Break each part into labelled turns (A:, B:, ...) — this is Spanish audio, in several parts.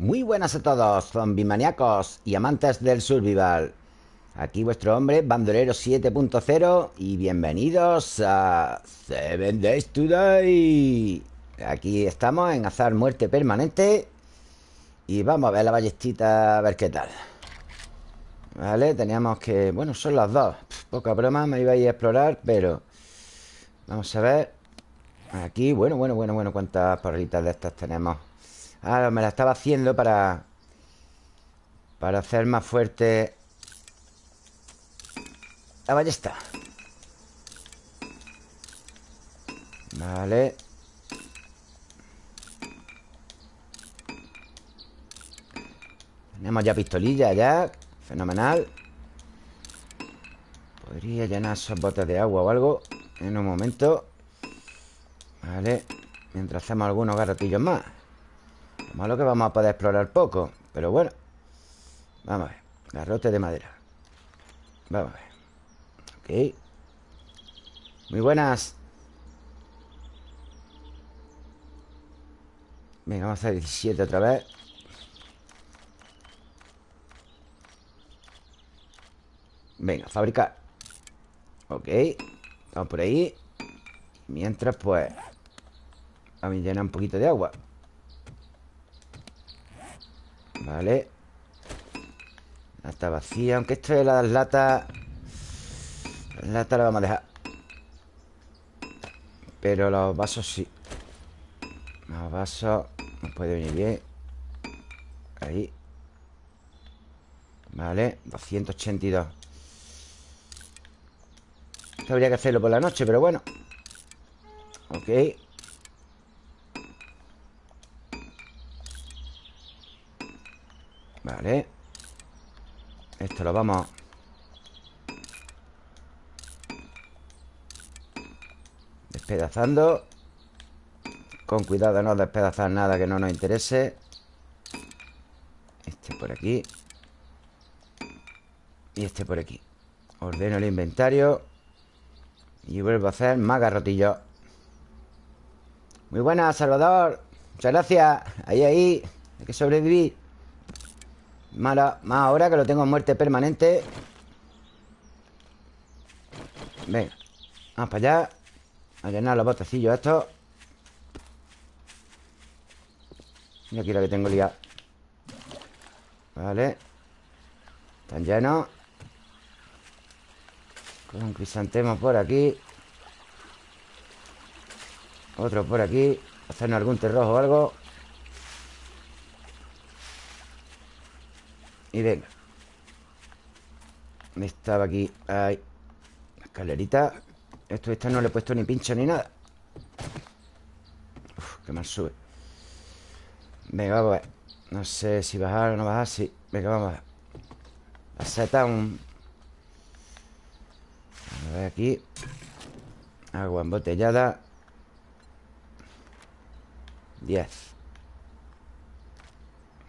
A: Muy buenas a todos, zombie maníacos y amantes del survival. Aquí vuestro hombre, Bandolero 7.0 y bienvenidos a Seven Days Today. Aquí estamos en azar muerte permanente y vamos a ver la ballestita a ver qué tal. Vale, teníamos que... Bueno, son las dos. Poca broma, me iba a ir a explorar, pero... Vamos a ver. Aquí, bueno, bueno, bueno, bueno, cuántas parritas de estas tenemos. Ah, me la estaba haciendo para... Para hacer más fuerte la ballesta. Vale. Tenemos ya pistolilla ya. Fenomenal. Podría llenar esos botes de agua o algo en un momento. Vale. Mientras hacemos algunos garrotillos más. Lo malo que vamos a poder explorar poco. Pero bueno. Vamos a ver. Garrote de madera. Vamos a ver. Ok. Muy buenas. Venga, vamos a hacer 17 otra vez. Venga, fabricar. Ok. Vamos por ahí. Mientras, pues... Vamos a llenar un poquito de agua. Vale. La está vacía Aunque esto de las latas Las latas las vamos a dejar. Pero los vasos sí. Los vasos Nos puede venir bien. Ahí. Vale 282 Esto habría que hacerlo por la noche Pero bueno. Ok Vale. Esto lo vamos Despedazando. Con cuidado no despedazar nada que no nos interese. Este por aquí. Y este por aquí. Ordeno el inventario. Y vuelvo a hacer más garrotillos Muy buenas, Salvador. Muchas gracias. Ahí, ahí. Hay que sobrevivir Mala, más ahora que lo tengo en muerte permanente. Venga Vamos para allá. A llenar los botecillos estos. Y aquí la que tengo liada Vale. Están llenos. Con crisantemos por aquí. Otro por aquí. Hacernos algún terrojo o algo Y venga Estaba aquí Ahí La escalerita. Esto, esta no le he puesto ni pincho ni nada. Uf, qué mal sube. Venga, vamos a ver. No sé si bajar o no bajar Sí, venga, vamos a ver. La seta un... A ver aquí. Agua embotellada. 10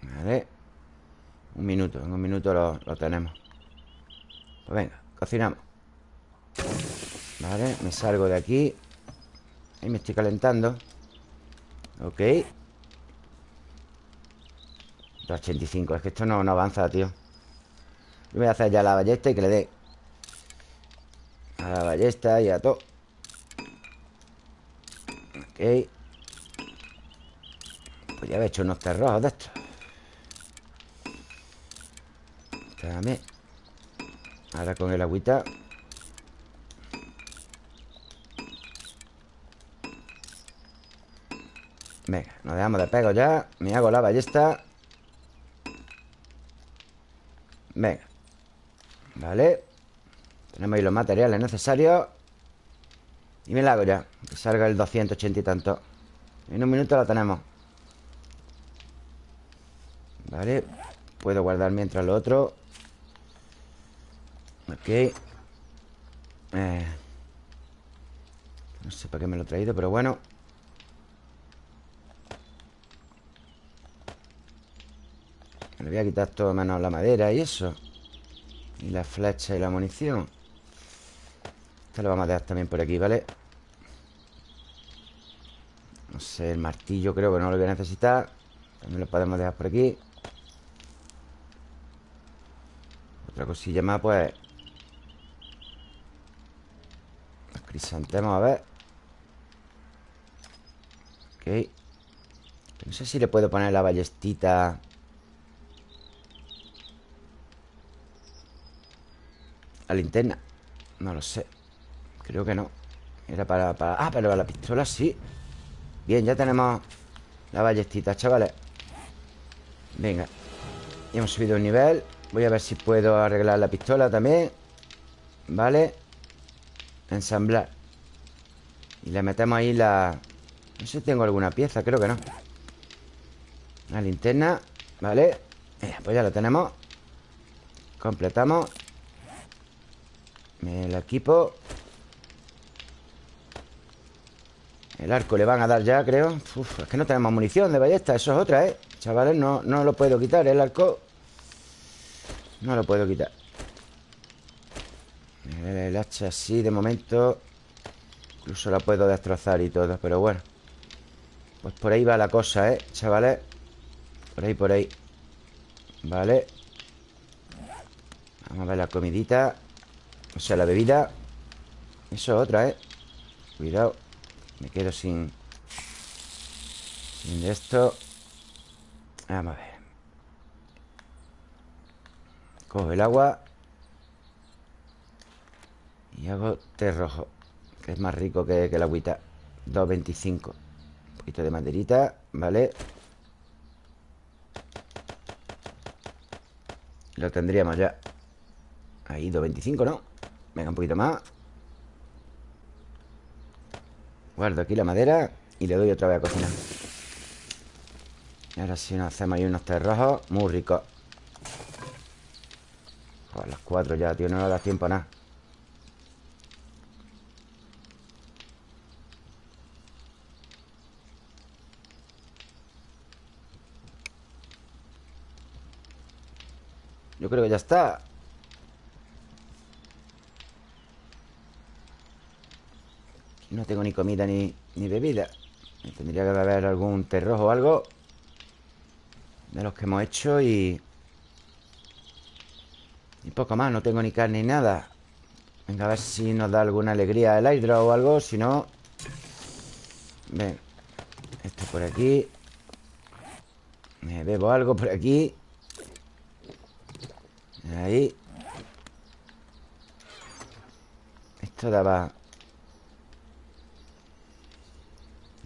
A: Vale un minuto, en un minuto lo, tenemos. Pues venga, cocinamos. Vale, me salgo de aquí. Ahí me estoy calentando. Ok. 285, es que esto no, no avanza, tío. Yo voy a hacer ya la ballesta y que le dé. A la ballesta y a todo. Ok. Pues ya he hecho unos terrojos de estos Espérame Ahora con el agüita. Venga, nos dejamos de pego ya. Me hago la ballesta. Venga. Vale. Tenemos ahí los materiales necesarios. Y me la hago ya Que salga el 280 y tanto. En un minuto la tenemos. Vale. Puedo guardar mientras lo otro Ok. Eh, No sé para qué me lo he traído Pero bueno. Me voy a quitar todo menos la madera y eso. Y la flecha y la munición. Esto lo vamos a dejar también por aquí, ¿vale? No sé, el martillo creo que no lo voy a necesitar. También lo podemos dejar por aquí. Otra cosilla más, pues Los crisantemos, a ver. Ok. No sé si le puedo poner la ballestita. La linterna. No lo sé. Creo que no. Era para... para... Ah, pero la pistola sí. Bien, ya tenemos la ballestita, chavales. Venga. Hemos subido un nivel. Voy a ver si puedo arreglar la pistola también. Vale Ensamblar. Y le metemos ahí la... No sé si tengo alguna pieza, creo que no. La linterna Vale. Pues ya la tenemos. Completamos. El equipo. El arco le van a dar ya, creo. Uf, es que no tenemos munición de ballesta Eso es otra, ¿eh? Chavales, no, no lo puedo quitar El arco. No lo puedo quitar El hacha sí, de momento Incluso la puedo destrozar y todo Pero bueno. Pues por ahí va la cosa, ¿eh? Chavales. Por ahí, por ahí. Vale. Vamos a ver la comidita. O sea, la bebida. Eso es otra, ¿eh? Cuidado. Me quedo sin... Sin esto. Vamos a ver. Cojo el agua Y hago té rojo Que es más rico que, la agüita. 2.25 Un poquito de maderita, ¿vale? Lo tendríamos ya. Ahí, 2.25, ¿no? Venga, un poquito más. Guardo aquí la madera Y le doy otra vez a cocinar. Y ahora sí nos hacemos ahí unos té rojos Muy ricos. A las cuatro ya, tío No nos da tiempo a nada Yo creo que ya está. No tengo ni comida ni, bebida. Tendría que haber algún té rojo o algo De los que hemos hecho y... Y poco más, no tengo ni carne ni nada. Venga, a ver si nos da alguna alegría el hidro o algo. Si no... Ven Esto por aquí. Me bebo algo por aquí Ahí. Esto daba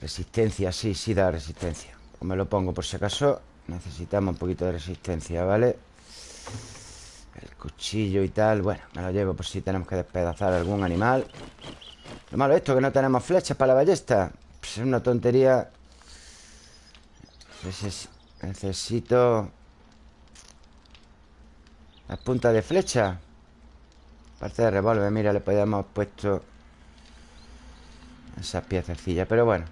A: Resistencia, sí, sí da resistencia. Me lo pongo por si acaso. Necesitamos un poquito de resistencia, ¿vale? El cuchillo y tal Bueno, me lo llevo por si tenemos que despedazar algún animal. Lo malo es esto, que no tenemos flechas para la ballesta. Pues Es una tontería. Necesito Las puntas de flecha. Parte de revólver, mira, le podíamos puesto Esas piececillas, pero bueno.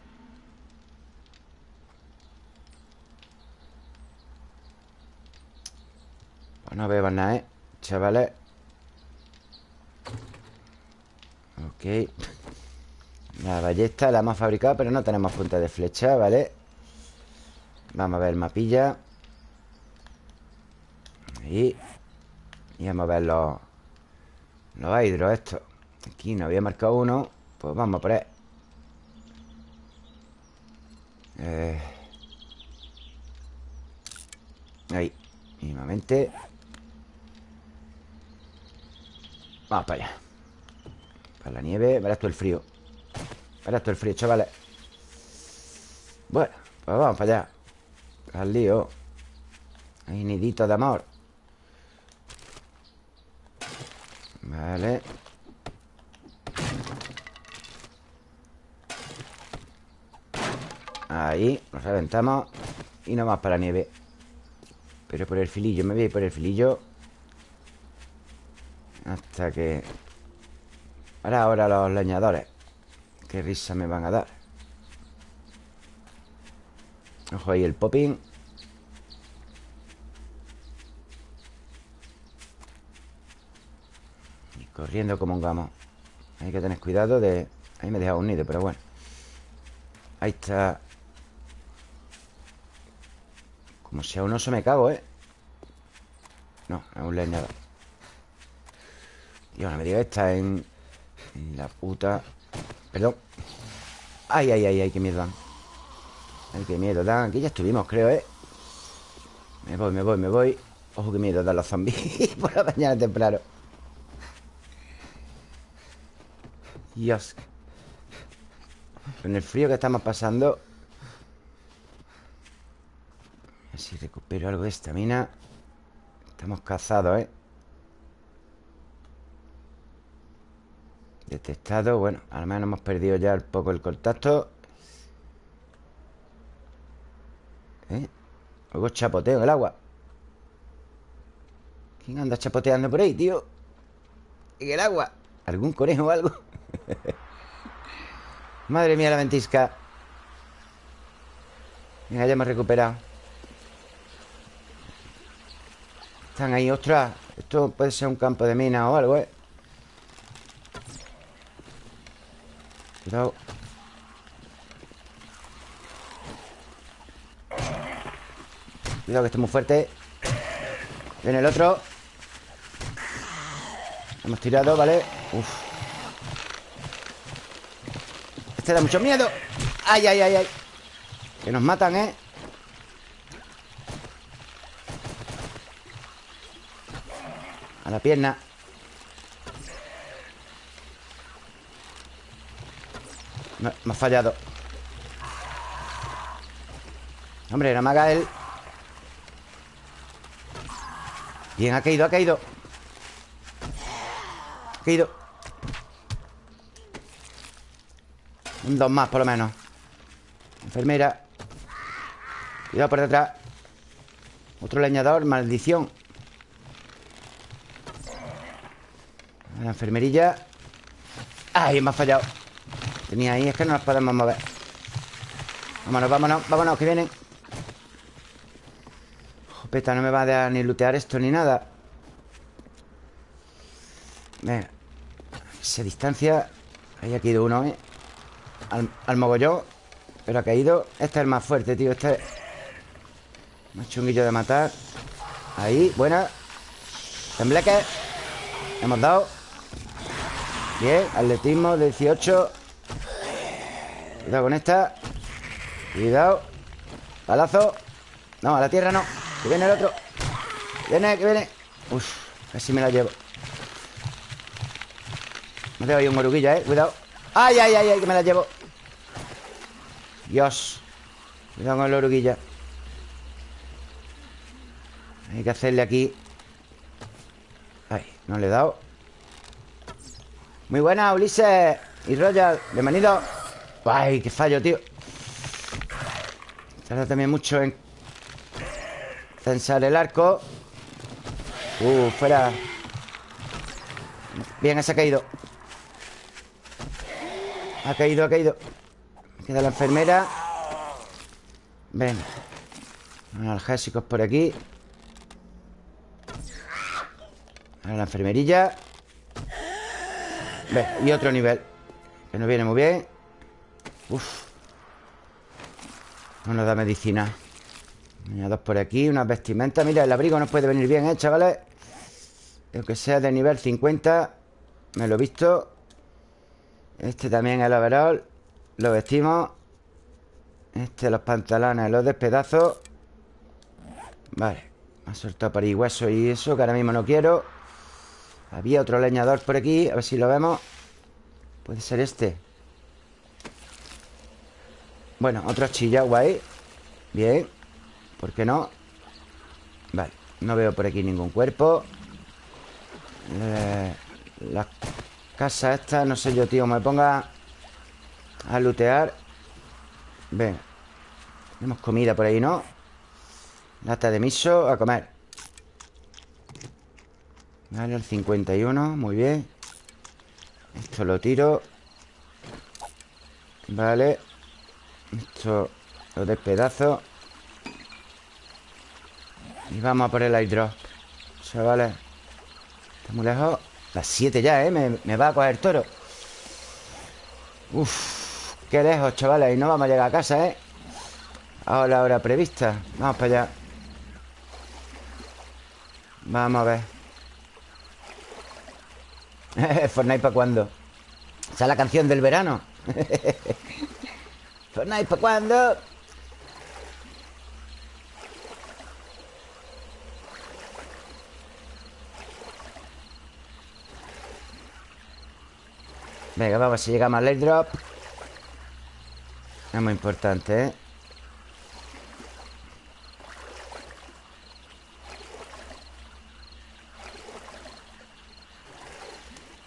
A: No veo nada, ¿eh? Chavales. Ok. La ballesta la hemos fabricado Pero no tenemos punta de flecha, ¿vale? Vamos a ver el mapilla. Ahí Y vamos a ver los Los hidros estos. Aquí no había marcado uno Pues vamos a poner eh... Ahí Mínimamente. Vamos para allá. Para la nieve Verás tú el frío. Verás tú el frío, chavales. Bueno, pues vamos para allá. Al lío. Hay nidito de amor Vale. Ahí, nos reventamos Y no más para la nieve. Pero por el filillo, me voy a ir por el filillo. Hasta que... Ahora, ahora los leñadores. Qué risa me van a dar. Ojo ahí el popping Y corriendo como un gamo. Hay que tener cuidado de... Ahí me he dejado un nido, pero bueno. Ahí está. Como sea un oso me cago, ¿eh? No, es un leñador Dios, no me diga esta en... la puta... Perdón. Ay, ay, ay, ay, qué miedo dan Ay, qué miedo dan. Aquí ya estuvimos, creo, ¿eh? Me voy, me voy, me voy. Ojo, qué miedo dan los zombies Por la mañana temprano Dios Con el frío que estamos pasando A ver si recupero algo de estamina Estamos cazados, ¿eh? Detectado, bueno, al menos hemos perdido ya un poco el contacto ¿Eh? Luego chapoteo en el agua ¿Quién anda chapoteando por ahí, tío? En el agua ¿Algún conejo o algo? Madre mía la ventisca. Venga, ya hemos recuperado. Están ahí, ostras. Esto puede ser un campo de mina o algo, ¿eh? Cuidado. Cuidado que esté muy fuerte. Viene el otro. Hemos tirado, ¿vale? Uf Este da mucho miedo. ¡Ay, ay, ay, ay! Que nos matan, ¿eh? A la pierna. Me, ha fallado. Hombre, no me haga él Bien, ha caído, ha caído. Ha caído Un dos más, por lo menos. Enfermera. Cuidado por detrás. Otro leñador, maldición. La enfermerilla. ¡Ay, me ha fallado! Tenía ahí, es que no nos podemos mover. Vámonos, vámonos, vámonos, que vienen. Jopeta, no me va a dar ni lootear esto ni nada. Venga. Esa distancia. Ahí ha caído uno, ¿eh? Al, al mogollón Pero ha caído. Este es el más fuerte, tío Este. Es Más chunguillo de matar. Ahí, buena. Tembleque. Hemos dado. Bien, atletismo 18 Cuidado con esta. Cuidado. Palazo No, a la tierra no. Que viene el otro. Viene, que viene. Uf, casi me la llevo. Me tengo ahí un oruguilla, eh Cuidado. ¡Ay, ay, ay, ay! Que me la llevo Dios. Cuidado con el oruguilla. Hay que hacerle aquí. Ay, no le he dado. Muy buena, Ulises Y Royal Bienvenido. Ay, qué fallo, tío. Tarda también mucho en Censar el arco. Uh, fuera. Bien, ese ha caído. Ha caído, ha caído Queda la enfermera. Ven. Analgésicos por aquí. Ahora la enfermerilla. Ven, y otro nivel Que nos viene muy bien. Uf. No nos da medicina. Dos por aquí, unas vestimentas. Mira, el abrigo nos puede venir bien, ¿eh, chavales? Aunque sea de nivel 50 Me lo he visto. Este también el overall Lo vestimos. Este los pantalones, los despedazos. Vale Me ha soltado por ahí hueso y eso Que ahora mismo no quiero. Había otro leñador por aquí A ver si lo vemos. Puede ser este. Bueno, otro chillagua ahí Bien ¿Por qué no? Vale, no veo por aquí ningún cuerpo. Eh, Las casas estas No sé yo, tío, me ponga A lootear Ven Tenemos comida por ahí, ¿no? Lata de miso, a comer. Vale, el 51 Muy bien. Esto lo tiro. Vale. Esto lo despedazo Y vamos a por el airdrop Chavales. Está muy lejos. Las 7 ya, ¿eh? Me, va a coger toro. Uf Qué lejos, chavales Y no vamos a llegar a casa, ¿eh? Ahora la hora prevista. Vamos para allá. Vamos a ver. Fortnite para cuándo Esa es la canción del verano. Fortnite para cuándo Venga, vamos a llegamos al airdrop Es muy importante, ¿eh?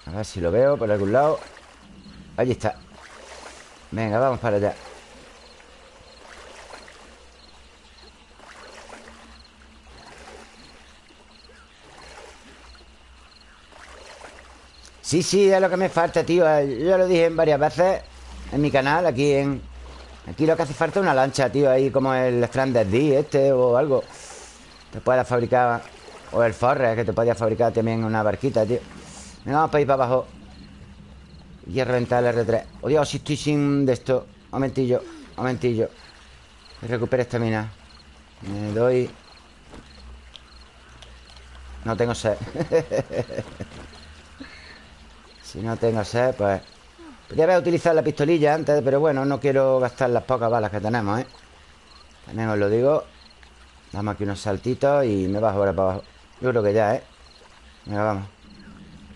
A: A ver si lo veo por algún lado. Allí está. Venga, vamos para allá. Sí, sí, es lo que me falta, tío. Yo lo dije varias veces En mi canal, aquí en... Aquí lo que hace falta es una lancha, tío Ahí como el Stranded D este o algo. Te pueda fabricar O el Forre, que te podía fabricar también una barquita, tío. Venga, vamos para ir para abajo. Y a reventar el R3 Oh, si estoy sin de esto. Momentillo, momentillo. Recupere esta mina. Me doy. No tengo sed. Si no tengo sed, pues... Podría haber utilizado la pistolilla antes, pero bueno, no quiero gastar las pocas balas que tenemos, ¿eh? También os lo digo. Damos aquí unos saltitos y me bajo ahora para abajo. Yo creo que ya, ¿eh? Venga, vamos.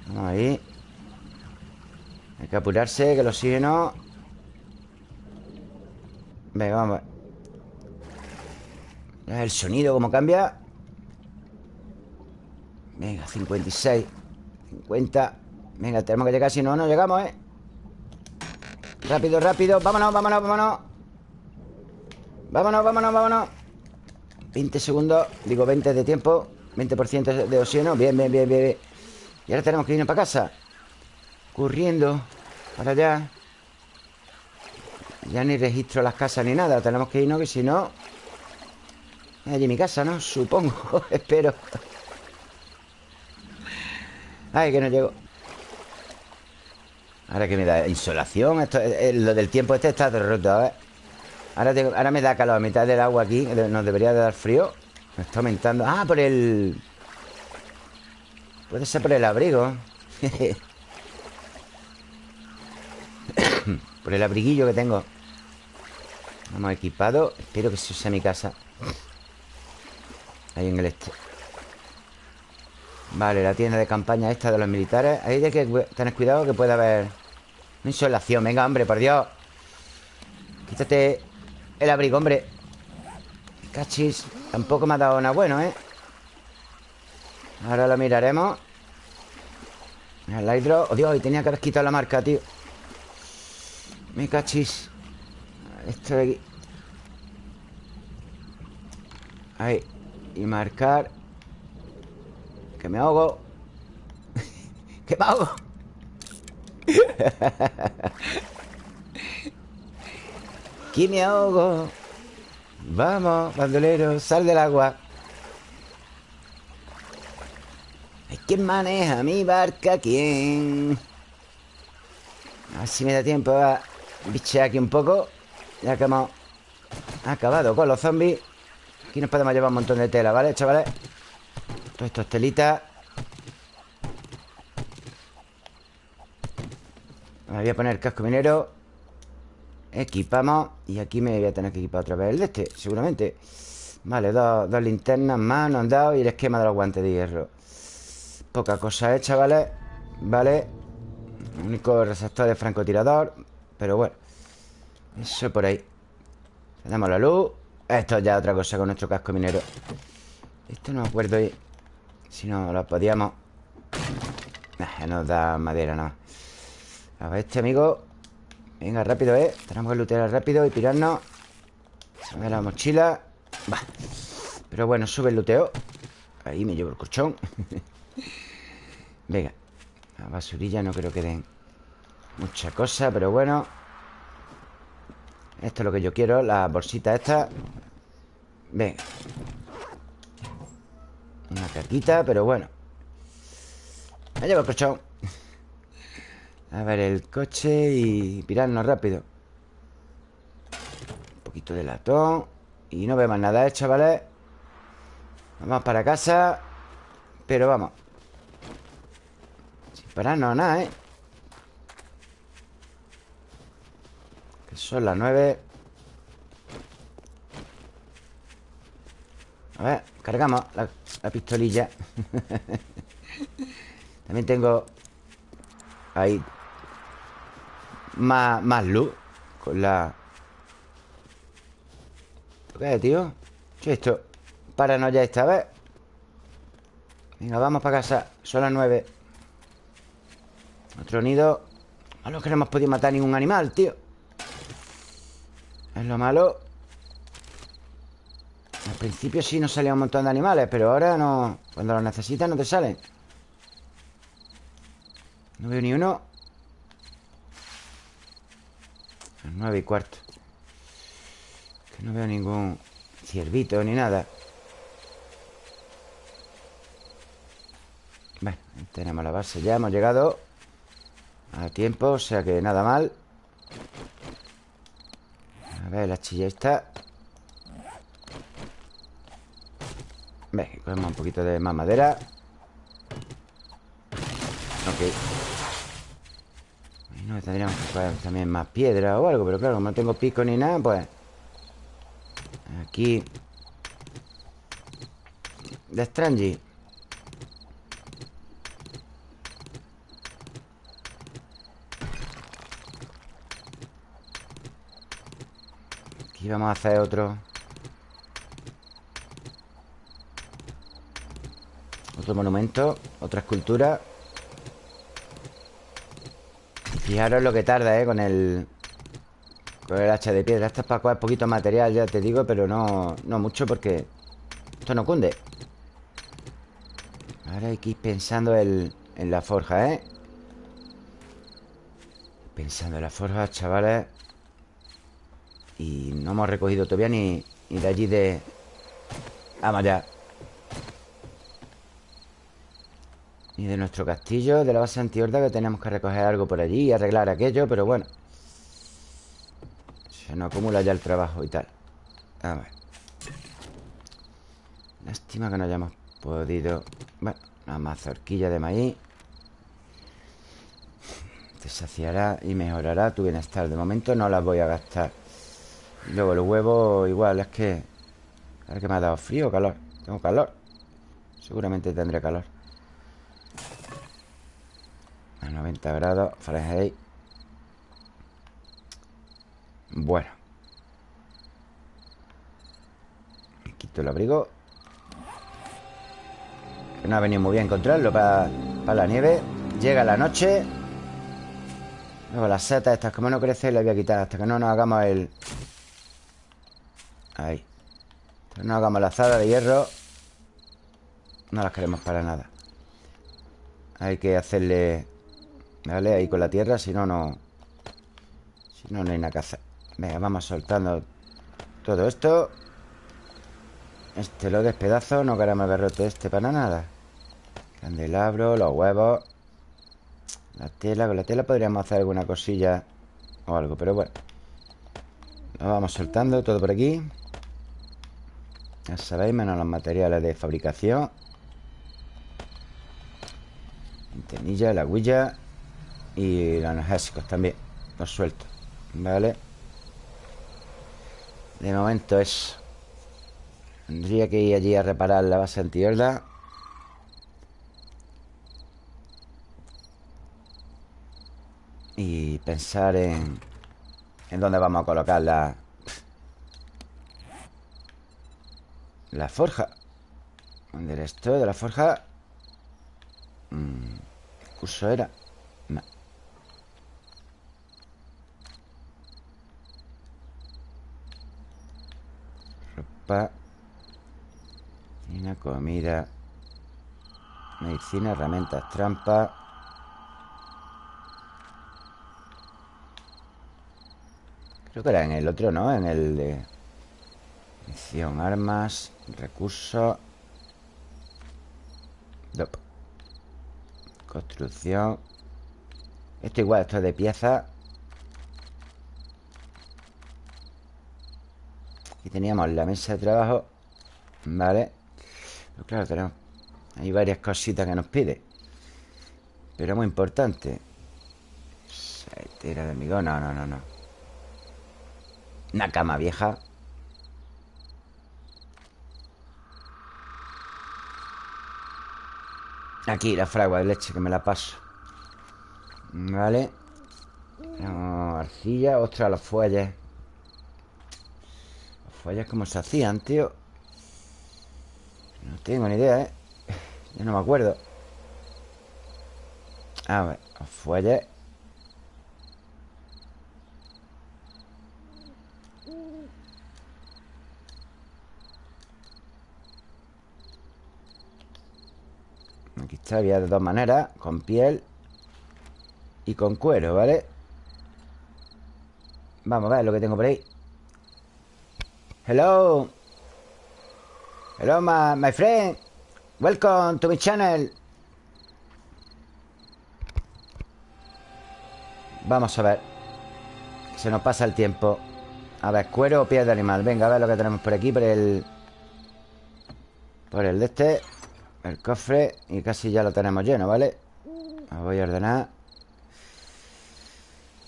A: Vamos ahí. Hay que apurarse, que el oxígeno... Venga, vamos. El sonido, cómo cambia. Venga, 56. 50. Venga, tenemos que llegar Si no, no llegamos, ¿eh? Rápido, rápido. Vámonos, vámonos, vámonos. Vámonos, vámonos, vámonos. 20 segundos. Digo 20 de tiempo. 20% de oxígeno. Bien, bien, bien, bien Y ahora tenemos que irnos para casa. Corriendo. Para allá. Ya ni registro las casas ni nada. Tenemos que irnos que si no Es allí mi casa, ¿no? Supongo Espero. Ay, que no llego Ahora que me da insolación Esto, eh, eh, Lo del tiempo este está derrotado, ¿eh? Ahora, ahora me da calor a mitad del agua aquí Nos debería de dar frío. Me está aumentando. Ah, por el... Puede ser por el abrigo. Por el abriguillo que tengo. Vamos equipado. Espero que se use mi casa. Ahí en el este. Vale, la tienda de campaña esta de los militares. Ahí hay que tener cuidado que puede haber Insolación, venga, hombre, por Dios. Quítate el abrigo, hombre. Cachis Tampoco me ha dado nada bueno, ¿eh? Ahora lo miraremos. El hidro. Oh, Dios, y tenía que haber quitado la marca, tío. Me cachis. Esto de aquí. Ahí. Y marcar. Que me ahogo. Que me ahogo Aquí me ahogo Vamos, bandolero, sal del agua ¿Quién maneja mi barca? ¿Quién? A ver si me da tiempo a bichear aquí un poco Ya que hemos acabado con los zombies Aquí nos podemos llevar un montón de tela, ¿vale, chavales? Todos estos telitas voy a poner casco minero. Equipamos Y aquí me voy a tener que equipar otra vez el de este Seguramente. Vale, dos, linternas más nos han dado Y el esquema de los guantes de hierro. Poca cosa hecha, ¿vale? Vale Único receptor de francotirador Pero bueno Eso por ahí. Damos la luz. Esto ya otra cosa con nuestro casco minero. Esto no me acuerdo Si no lo podíamos. Nos da madera nada a ver, este amigo. Venga, rápido, ¿eh? Tenemos que lootear rápido y pirarnos. A ver la mochila. Va. Pero bueno, sube el luteo Ahí me llevo el colchón. Venga. La basurilla no creo que den Mucha cosa, pero bueno. Esto es lo que yo quiero La bolsita esta. Venga Una caquita, pero bueno. Me llevo el colchón a ver el coche y pirarnos rápido Un poquito de latón Y no vemos nada, ¿eh, chavales? Vamos para casa Pero vamos Sin pararnos nada, ¿eh? Que son las nueve A ver, cargamos la, la pistolilla También tengo Ahí Más, más luz Con la ¿Qué es, tío? ¿Qué es esto? Para ya esta vez Venga, vamos para casa Son las nueve. Otro nido Malo que no hemos podido matar ningún animal, tío. Es lo malo. Al principio sí nos salían un montón de animales Pero ahora no Cuando los necesitas no te salen. No veo ni uno Las nueve y cuarto. Que no veo ningún ciervito ni nada. Bueno, tenemos la base ya Hemos llegado a tiempo O sea que nada mal. A ver, la chilla está Venga, cogemos un poquito de más madera. Ok no, tendríamos que coger también más piedra o algo Pero claro, como no tengo pico ni nada, pues Aquí De Strange Aquí vamos a hacer otro. Otro monumento Otra escultura Fijaros lo que tarda, ¿eh? Con el... Con el hacha de piedra Esto es para coger poquito material, ya te digo Pero no, no mucho porque Esto no cunde Ahora hay que ir pensando en la forja, ¿eh? Pensando en la forja, chavales y no hemos recogido todavía ni, ni de allí de... Vamos ya Ni de nuestro castillo De la base antihorda que tenemos que recoger algo por allí Y arreglar aquello, pero bueno Se nos acumula ya el trabajo y tal A ver Lástima que no hayamos podido Bueno, una mazorquilla de maíz Te saciará y mejorará tu bienestar De momento no las voy a gastar y luego el huevo igual, es que... A ver que me ha dado frío calor. Tengo calor. Seguramente tendré calor. A 90 grados Fahrenheit. Bueno. Me quito el abrigo. Que no ha venido muy bien encontrarlo para, para la nieve. Llega la noche. Luego las setas estas, como no crece, las voy a quitar hasta que no nos hagamos el, Ahí No hagamos la azada de hierro No las queremos para nada Hay que hacerle Vale, ahí con la tierra Si no, no. Si no, no hay que hacer. Venga, vamos soltando todo esto. Este lo despedazo No queremos haber roto este para nada. Candelabro, los huevos. La tela, con la tela podríamos hacer alguna cosilla O algo, pero bueno. Lo vamos soltando todo por aquí. Ya sabéis, menos los materiales de fabricación. Tenilla, la huilla Y los analgésicos también Los suelto ¿Vale? De momento eso Tendría que ir allí a reparar la base antihorda Y pensar en En dónde vamos a colocar la, La forja ¿Dónde era esto? De la forja mm, ¿Qué curso era? No. Ropa Medicina, comida Medicina, herramientas, trampa. Creo que era en el otro, ¿no? En el de... Misión, armas Recursos Construcción. Esto igual, esto es de pieza Teníamos la mesa de trabajo Vale Pero claro, tenemos Hay varias cositas que nos pide. Pero muy importante. Tira de hormigón No, no, no, no. Una cama vieja. Aquí la fragua de leche que me la paso. Vale Arcilla, ostras, los fuelles Fuelles como se hacían, tío No tengo ni idea, ¿eh? Yo no me acuerdo A ver, fuelles Aquí está, había de dos maneras Con piel Y con cuero, ¿vale? Vamos a ver lo que tengo por ahí Hello. Hello, my, my friend. Welcome to my channel. Vamos a ver. Se nos pasa el tiempo. A ver, cuero o piel de animal. Venga, a ver lo que tenemos por aquí Por el... Por el de este El cofre Y casi ya lo tenemos lleno, ¿vale? Lo voy a ordenar.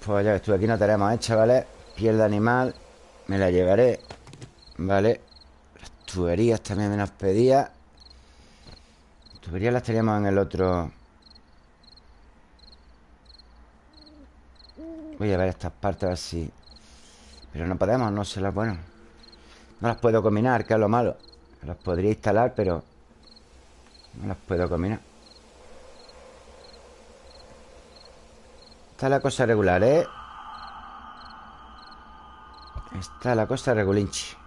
A: Pues ya estuve aquí no tenemos hecha, ¿vale? Piel de animal Me la llevaré Vale. Las tuberías también me las pedía. Las tuberías las teníamos en el otro. Voy a ver estas partes a ver si Pero no podemos, no se las... Bueno. No las puedo combinar, que es lo malo. Las podría instalar, pero No las puedo combinar. Está la cosa regular, ¿eh? Está la cosa regulinchi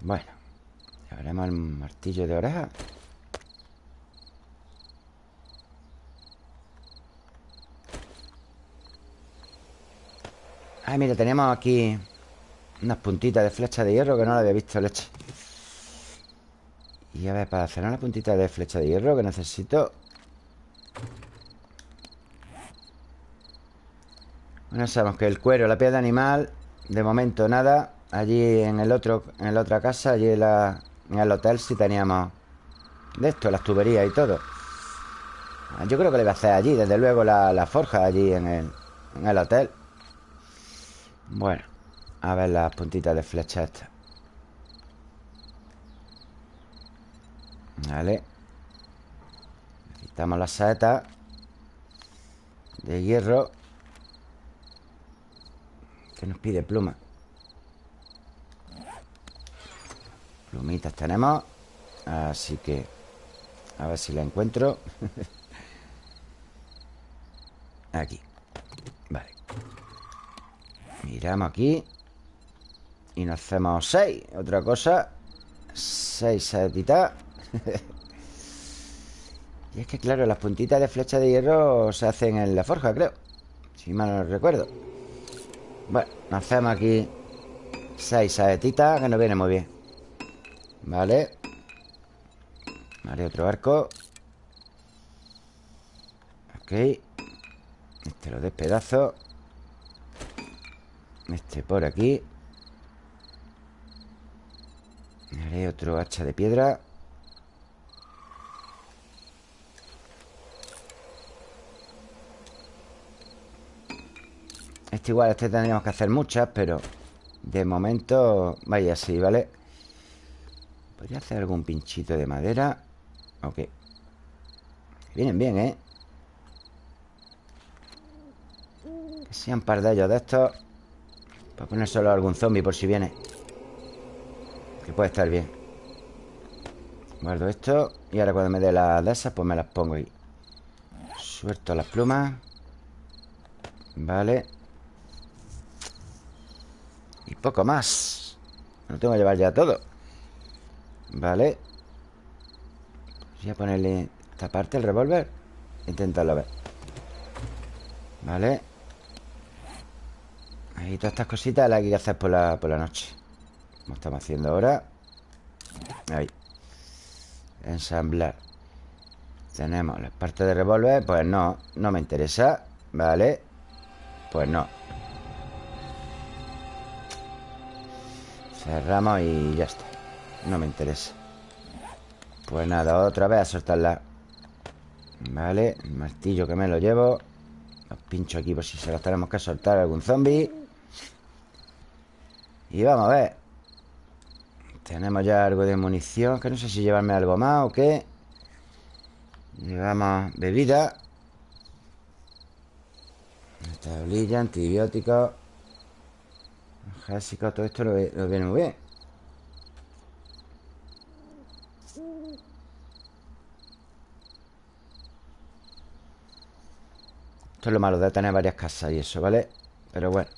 A: Bueno Llevaremos el martillo de oreja. Ay, mira, tenemos aquí Unas puntitas de flecha de hierro Que no la había visto leche. Y a ver, para hacer una puntita de flecha de hierro que necesito. Bueno, sabemos que el cuero, la piel de animal De momento nada Allí en el otro En la otra casa, allí en, la, en el hotel Sí teníamos de esto, las tuberías y todo. Yo creo que le voy a hacer allí Desde luego la, la forja allí en el, en el hotel. Bueno A ver las puntitas de flecha estas. Vale. Necesitamos la saeta De hierro Que nos pide pluma Plumitas tenemos Así que A ver si la encuentro. Aquí. Vale. Miramos aquí. Y nos hacemos seis. Otra cosa. Seis saetitas. Y es que, claro, las puntitas de flecha de hierro se hacen en la forja, creo. Si mal no recuerdo. Bueno, hacemos aquí seis saetitas que nos viene muy bien. Vale. Vale, otro arco. Ok. Este lo despedazo. Este por aquí. Haré otro hacha de piedra. Este igual, este tendríamos que hacer muchas, pero de momento vaya así, ¿vale? Podría hacer algún pinchito de madera Ok. Vienen bien, ¿eh? Que sean par de ellos de estos. Para poner solo algún zombie por si viene. Que puede estar bien. Guardo esto Y ahora cuando me dé las de esas Pues me las pongo ahí. Suelto las plumas. Vale. Y poco más. No tengo que llevar ya todo Vale Voy a ponerle esta parte, el revólver. Intentarlo ver. Vale Ahí todas estas cositas las hay que hacer por la, por la noche. Como estamos haciendo ahora. Ahí. Ensamblar. Tenemos la parte de revólver Pues no, no me interesa Vale Pues no. Cerramos y ya está No me interesa. Pues nada, otra vez a soltarla. Vale, el martillo que me lo llevo. Los pincho aquí por si se las tenemos que soltar a algún zombie. Y vamos a ver. Tenemos ya algo de munición Que no sé si llevarme algo más o qué. Llevamos bebida. Tablilla, antibióticos. Jásicos, todo esto lo, lo viene muy bien Esto es lo malo de tener varias casas y eso, ¿vale? Pero bueno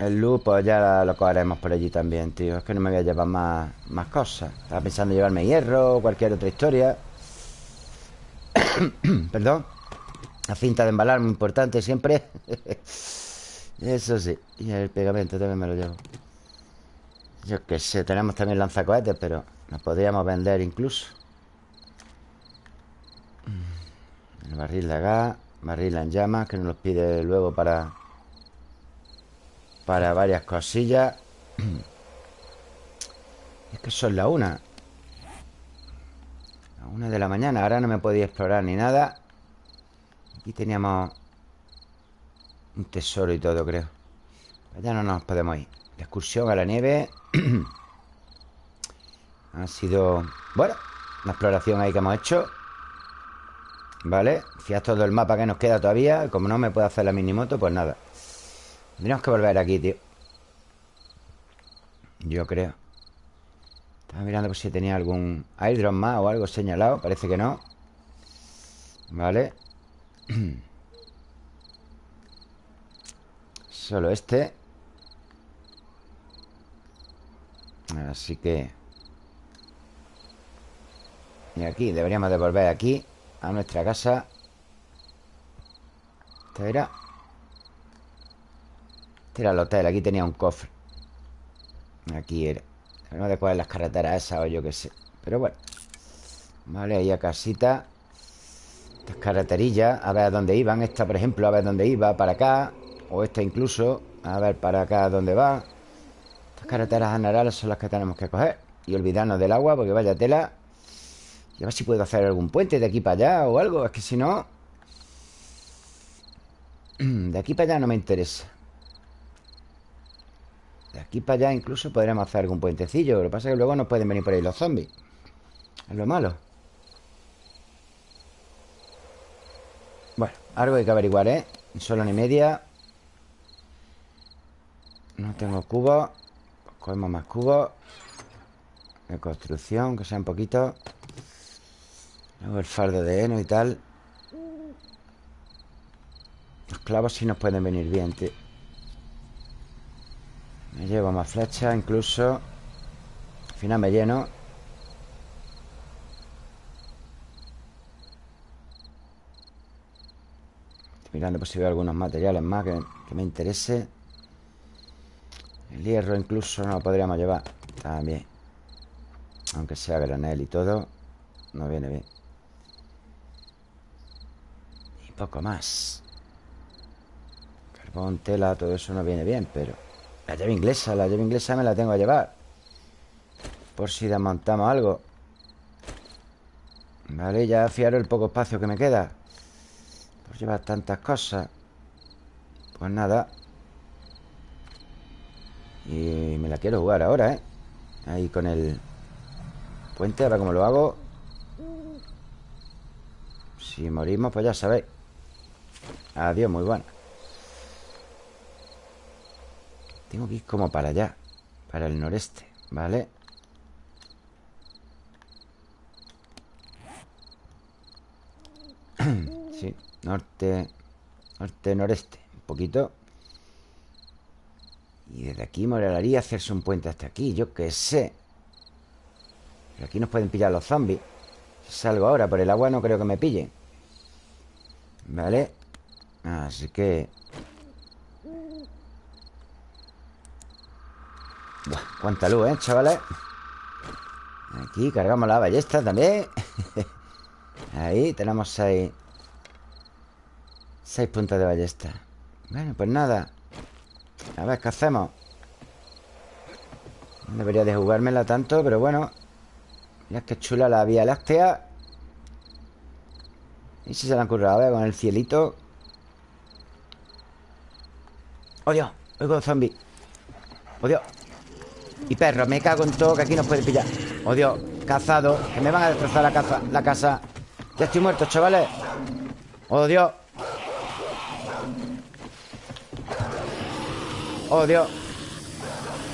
A: El loop pues ya lo cogeremos por allí también, tío. Es que no me voy a llevar más, más cosas. Estaba pensando en llevarme hierro o cualquier otra historia. Perdón. La cinta de embalar, muy importante siempre. Eso sí Y el pegamento también me lo llevo. Yo qué sé, tenemos también lanzacohetes Pero nos podríamos vender incluso. El barril de gas Barril en llamas Que nos los pide luego para Para varias cosillas. Es que son la una. La una de la mañana Ahora no me podía explorar ni nada. Aquí teníamos Un tesoro y todo creo. Ya no nos podemos ir. La excursión a la nieve. Ha sido Bueno, una exploración ahí que hemos hecho Vale, fijaos todo el mapa que nos queda todavía Como no me puedo hacer la minimoto, pues nada. Tendríamos que volver aquí, tío. Yo creo. Estaba mirando por si tenía algún airdrop más o algo señalado. Parece que no. Vale Solo este. Así que Y aquí, deberíamos de volver aquí a nuestra casa. Este era. Este era el hotel Aquí tenía un cofre. Aquí era. No de cuál las carreteras esas o yo qué sé. Pero bueno. Vale, ahí a casita. Estas carreterillas A ver dónde iban. Esta, por ejemplo, a ver dónde iba Para acá. O esta incluso A ver para acá dónde va. Estas carreteras generales son las que tenemos que coger. Y olvidarnos del agua Porque vaya tela y a ver si puedo hacer algún puente de aquí para allá o algo. Es que si no... De aquí para allá no me interesa. De aquí para allá incluso podríamos hacer algún puentecillo. Lo que pasa es que luego nos pueden venir por ahí los zombies. Es lo malo. Bueno, algo hay que averiguar, ¿eh? Solo ni media. No tengo cubos. cogemos más cubos. De construcción, que sea un poquito. Luego el fardo de heno y tal. Los clavos sí nos pueden venir bien, tío. Me llevo más flechas incluso. Al final me lleno. Estoy mirando por si veo algunos materiales más que, me interese. El hierro incluso no lo podríamos llevar. También Aunque sea granel y todo No viene bien poco más. Carbón, tela, todo eso no viene bien Pero la llave inglesa La llave inglesa me la tengo a llevar. Por si desmontamos algo. Vale, ya fiaros el poco espacio que me queda. Por llevar tantas cosas. Pues nada. Y me la quiero jugar ahora, ¿eh? Ahí con el puente, a ver cómo lo hago. Si morimos, pues ya sabéis Adiós, muy bueno. Tengo que ir como para allá Para el noreste, ¿vale? sí, norte Norte, noreste Un poquito. Y desde aquí molaría hacerse un puente hasta aquí Yo qué sé. Pero aquí nos pueden pillar los zombies. Si salgo ahora por el agua no creo que me pillen. Vale Así que... Buah, cuánta luz, ¿eh, chavales? Aquí cargamos la ballesta también. Ahí tenemos seis Seis puntos de ballesta. Bueno, pues nada. A ver qué hacemos No debería de jugármela tanto, pero bueno. Mira qué chula la Vía Láctea. Y si se la han currado, ¿eh? Con el cielito ¡Oh, Dios! Oigo zombie ¡Oh, Dios! Y perros, me cago en todo Que aquí nos puede pillar ¡Oh, Dios! Cazado Que me van a destrozar la, casa, la casa Ya estoy muerto, chavales ¡Oh, Dios! ¡Oh, Dios!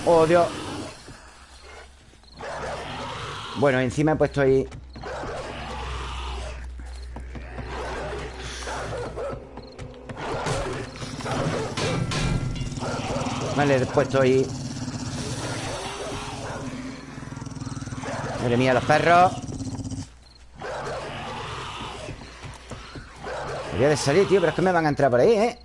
A: ¡Oh, Dios! Bueno, encima he puesto ahí Vale, puesto ahí. Madre mía, los perros. Debería de salir, tío Pero es que me van a entrar por ahí, ¿eh?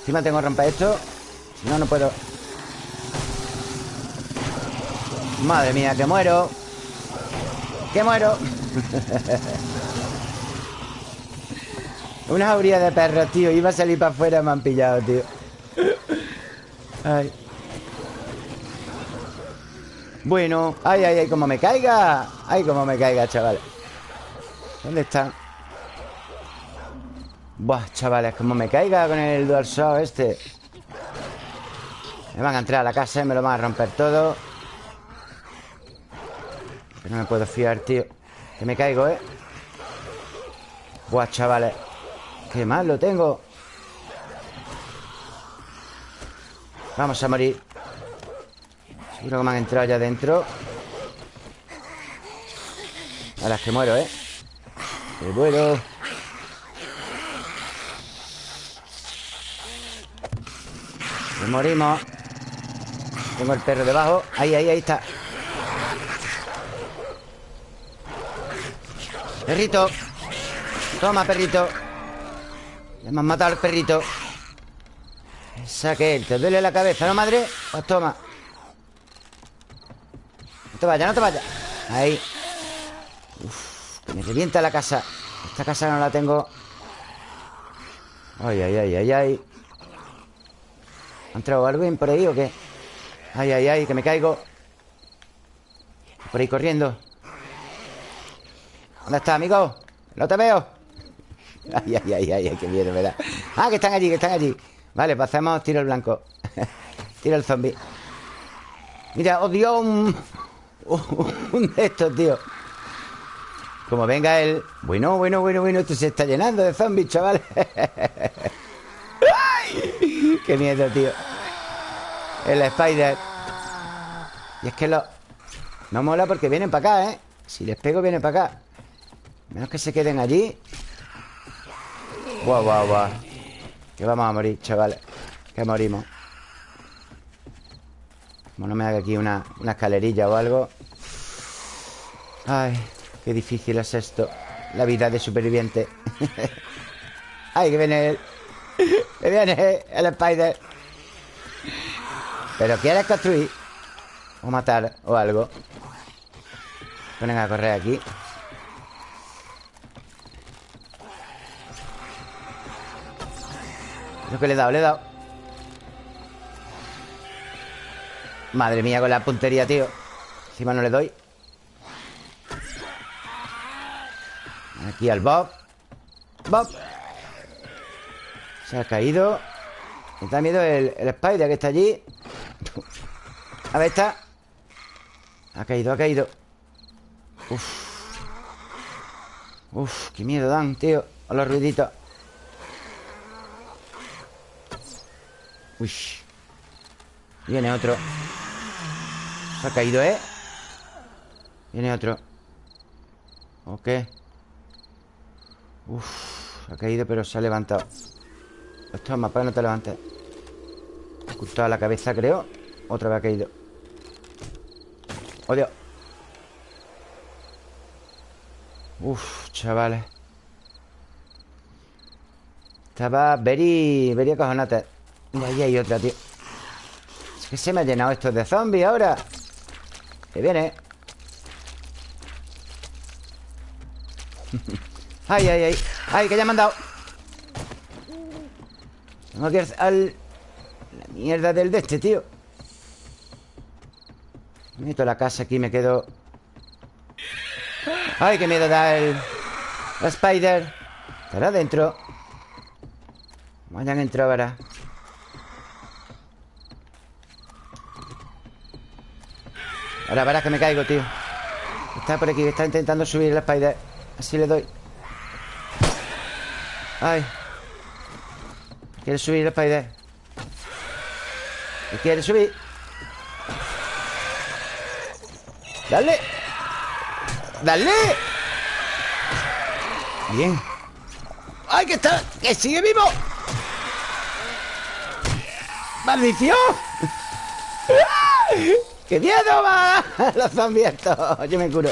A: Encima tengo que romper esto. Si no, no puedo. Madre mía, que muero. Que muero Una jauría de perros, tío Iba a salir para afuera Me han pillado, tío Ay Bueno Ay, ay, ay, como me caiga. Ay, como me caiga, chavales ¿Dónde están? Buah, chavales, como me caiga con el DualShock este. Me van a entrar a la casa y me lo van a romper todo. No me puedo fiar, tío. Que me caigo, ¿eh? Buah, chavales Qué mal lo tengo. Vamos a morir Seguro que me han entrado allá adentro A las que muero, ¿eh? Muero. Me morimos. Tengo el perro debajo. Ahí, ahí, ahí está. Perrito. Toma, perrito Me han matado al perrito. Saque ¿Te duele la cabeza, no, madre? Pues toma. No te vayas, no te vayas. Ahí. Uf, me revienta la casa. Esta casa no la tengo. Ay, ay, ay, ay, ay. ¿Ha entrado alguien por ahí o qué? Ay, ay, ay, que me caigo. Por ahí corriendo. ¿Dónde está, amigo? No te veo Ay, ay, ay, ay, qué miedo ¿verdad? Ah, que están allí, que están allí. Vale, hacemos tiro el blanco. Tiro el zombie. Mira, Dios Un, un de estos, tío. Como venga el... Bueno, bueno, bueno, bueno Esto se está llenando de zombies, chaval. ¡Ay! Qué miedo, tío. El Spider. Y es que lo... No mola porque vienen para acá, ¿eh? Si les pego, vienen para acá. Menos que se queden allí Guau, guau, guau. Que vamos a morir, chavales Que morimos. Como no me haga aquí una, una escalerilla o algo. Ay, qué difícil es esto. La vida de superviviente. Ay, que viene él. Que viene el Spider. Pero quieres construir O matar o algo. Ponen a correr aquí Lo que le he dado, le he dado. Madre mía con la puntería, tío. Encima no le doy. Aquí al Bob. Bob. Se ha caído. Me da miedo el, el Spider que está allí. A ver, está. Ha caído, ha caído. Uf. Uf, qué miedo dan, tío A los ruiditos Uy. Viene otro. Se ha caído, ¿eh? Viene otro. ¿O Uf, ha caído pero se ha levantado. Esto más para no te levantes. Justo a la cabeza, creo. Otra vez ha caído. ¡Oh, Uf, chavales. Estaba very, very acojonate Mira, ahí hay otra, tío. Es que se me ha llenado esto de zombies ahora. Que viene. Ay, ay, ay. Ay, que ya me han dado. Tengo que ir al mierda del de este, tío. Meto la casa aquí me quedo. Ay, qué miedo da el... La Spider. Estará adentro Vayan entrado ahora Ahora verás que me caigo, tío. Está por aquí, está intentando subir la Spider Así le doy. Ay. Quiere subir la Spider Quiere subir. Dale. Dale. Bien. ¡Ay, que está! ¡Que sigue vivo! ¡Maldición! ¡Qué miedo va! Los zombies Yo me curo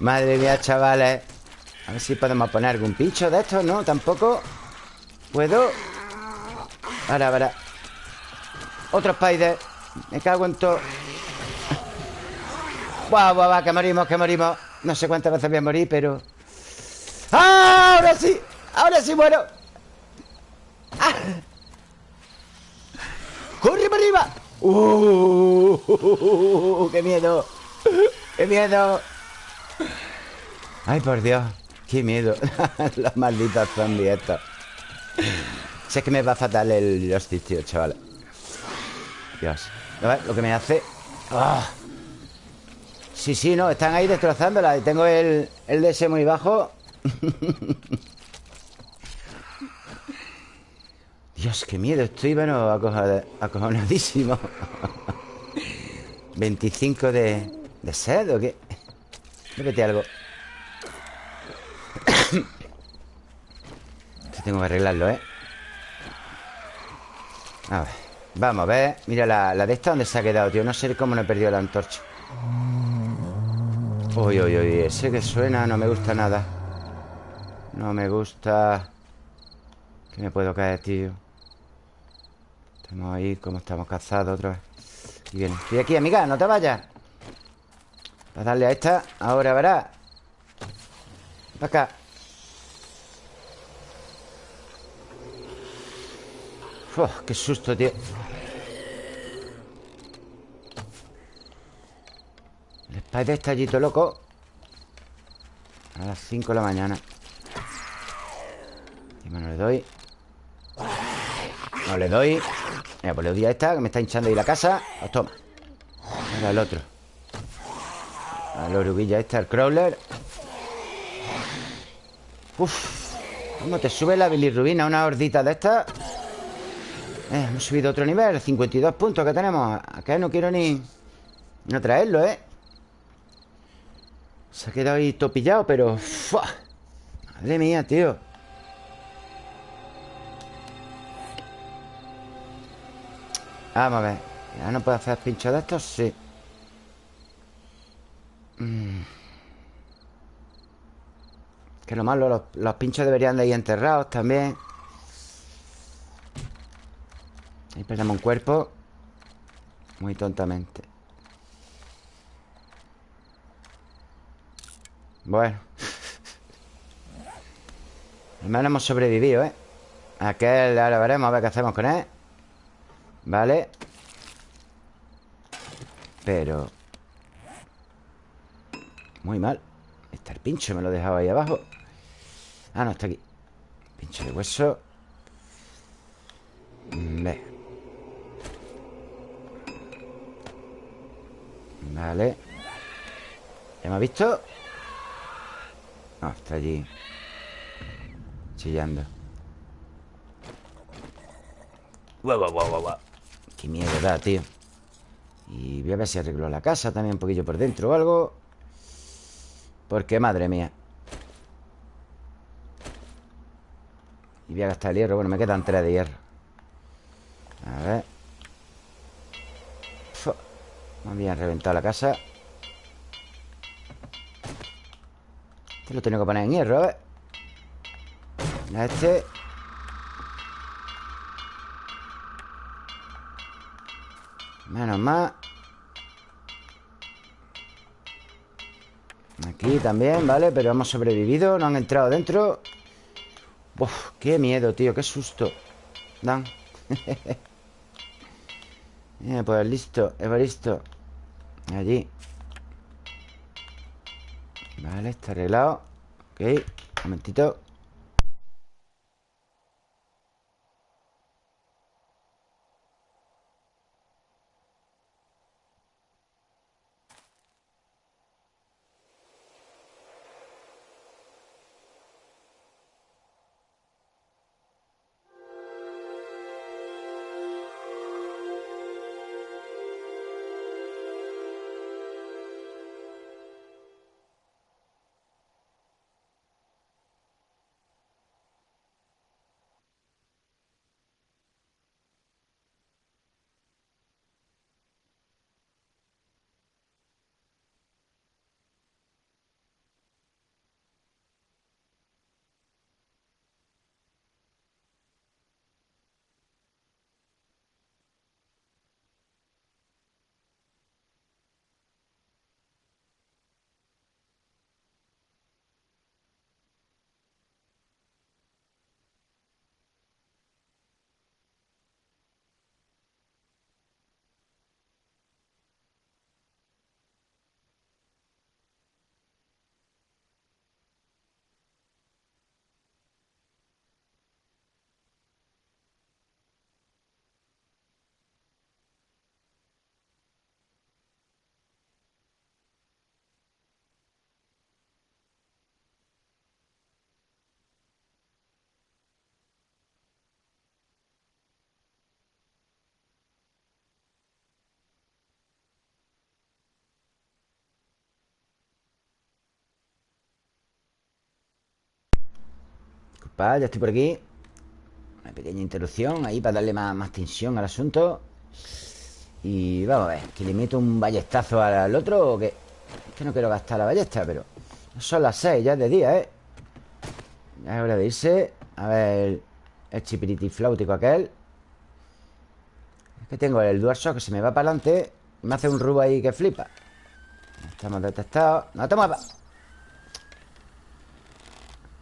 A: Madre mía, chavales A ver si podemos poner algún pincho de estos ¿No? Tampoco ¿Puedo? Ahora, ahora Otro spider Me cago en todo Guau, guau, guau, que morimos, que morimos No sé cuántas veces voy a morir, pero ¡Ah! Ahora sí Ahora sí muero ¡Ah! ¡Corre para arriba! ¡Uh! ¡Qué miedo! ¡Qué miedo! ¡Ay, por Dios! ¡Qué miedo! Los malditos zombies estos Sé que me va fatal el hostia, tío, chaval Dios A ver, lo que me hace ¡Ah! Sí, sí, no, están ahí destrozándola tengo el, el DS muy bajo Dios, qué miedo Estoy, bueno, acojonadísimo. 25 de, de sed ¿o qué? Bébete algo. Esto tengo que arreglarlo, ¿eh? A ver Vamos a ver. Mira la, la de esta donde se ha quedado, tío No sé cómo no he perdido la antorcha. Uy, uy, uy Ese que suena no me gusta nada. No me gusta. Que me puedo caer, tío Estamos ahí como estamos cazados otra vez Y viene Estoy aquí, amiga, no te vayas. A darle a esta Ahora verás Para acá. Uf, qué susto, tío. El Spider está allí todo loco. A las 5 de la mañana. Y no le doy. No le doy Mira, pues le doy a esta Que me está hinchando ahí la casa. Pues toma. Ahora el otro. A la oruguilla esta, el crawler. Uf. ¿Cómo te sube la bilirrubina? Una hordita de estas eh, hemos subido otro nivel 52 puntos que tenemos. Acá no quiero ni... No traerlo, ¿eh? Se ha quedado ahí topillado, pero... Madre mía, tío Vamos a ver. ¿Ya no puedo hacer pinchos de estos? Sí. Mm. Que lo malo los, los pinchos deberían de ir enterrados también. Ahí perdemos un cuerpo. Muy tontamente. Bueno. Al menos hemos sobrevivido, ¿eh? Aquel ahora veremos a ver qué hacemos con él Vale Pero Muy mal. Está el pincho, me lo he dejado ahí abajo. Ah, no, está aquí. Pincho de hueso. Ve. Vale. ¿Ya me ha visto? No, está allí. Chillando. Guau, guau, guau, guau Qué miedo da, tío. Y voy a ver si arreglo la casa también un poquillo por dentro o algo. Porque, madre mía. Y voy a gastar el hierro. Bueno, me quedan tres de hierro. A ver. Me habían reventado la casa. Este lo tengo que poner en hierro. A este Menos más Aquí también, ¿vale? Pero hemos sobrevivido No han entrado dentro Uf, qué miedo, tío, qué susto Dan. pues listo, listo Allí. Vale, está arreglado. Ok, un momentito. Ya estoy por aquí. Una pequeña interrupción ahí para darle más, tensión al asunto. Y vamos a ver ¿Que le meto un ballestazo al otro o qué? Es que no quiero gastar la ballesta, pero Son las 6, ya es de día, ¿eh? Ya es hora de irse. A ver el chipiriti flautico aquel. Es que tengo el DualShock que se me va para adelante. Y me hace un rubo ahí que flipa. Estamos detectados. ¡No te muevas!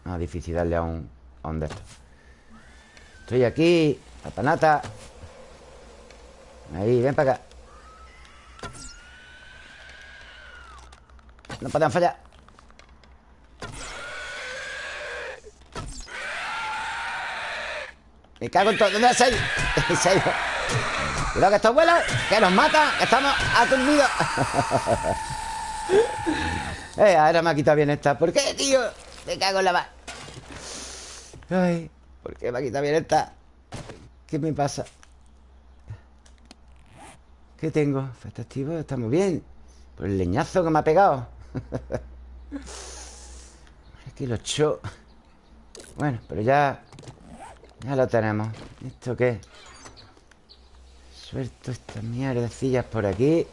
A: No, difícil darle a un, ¿Dónde Estoy aquí La Ahí, ven para acá. No pueden fallar. Me cago en todo. ¿Dónde se ha ido? se ha ido Cuidado que estos vuelos Que nos matan estamos aturdidos. Eh, ahora me ha quitado bien esta. ¿Por qué, tío? Me cago en la... Ay, ¿por qué quita bien esta? ¿Qué me pasa? ¿Qué tengo? Efectivo, está muy bien Por el leñazo que me ha pegado Aquí lo echó Bueno, pero ya Ya lo tenemos ¿Esto qué? Suelto estas mierdecillas por aquí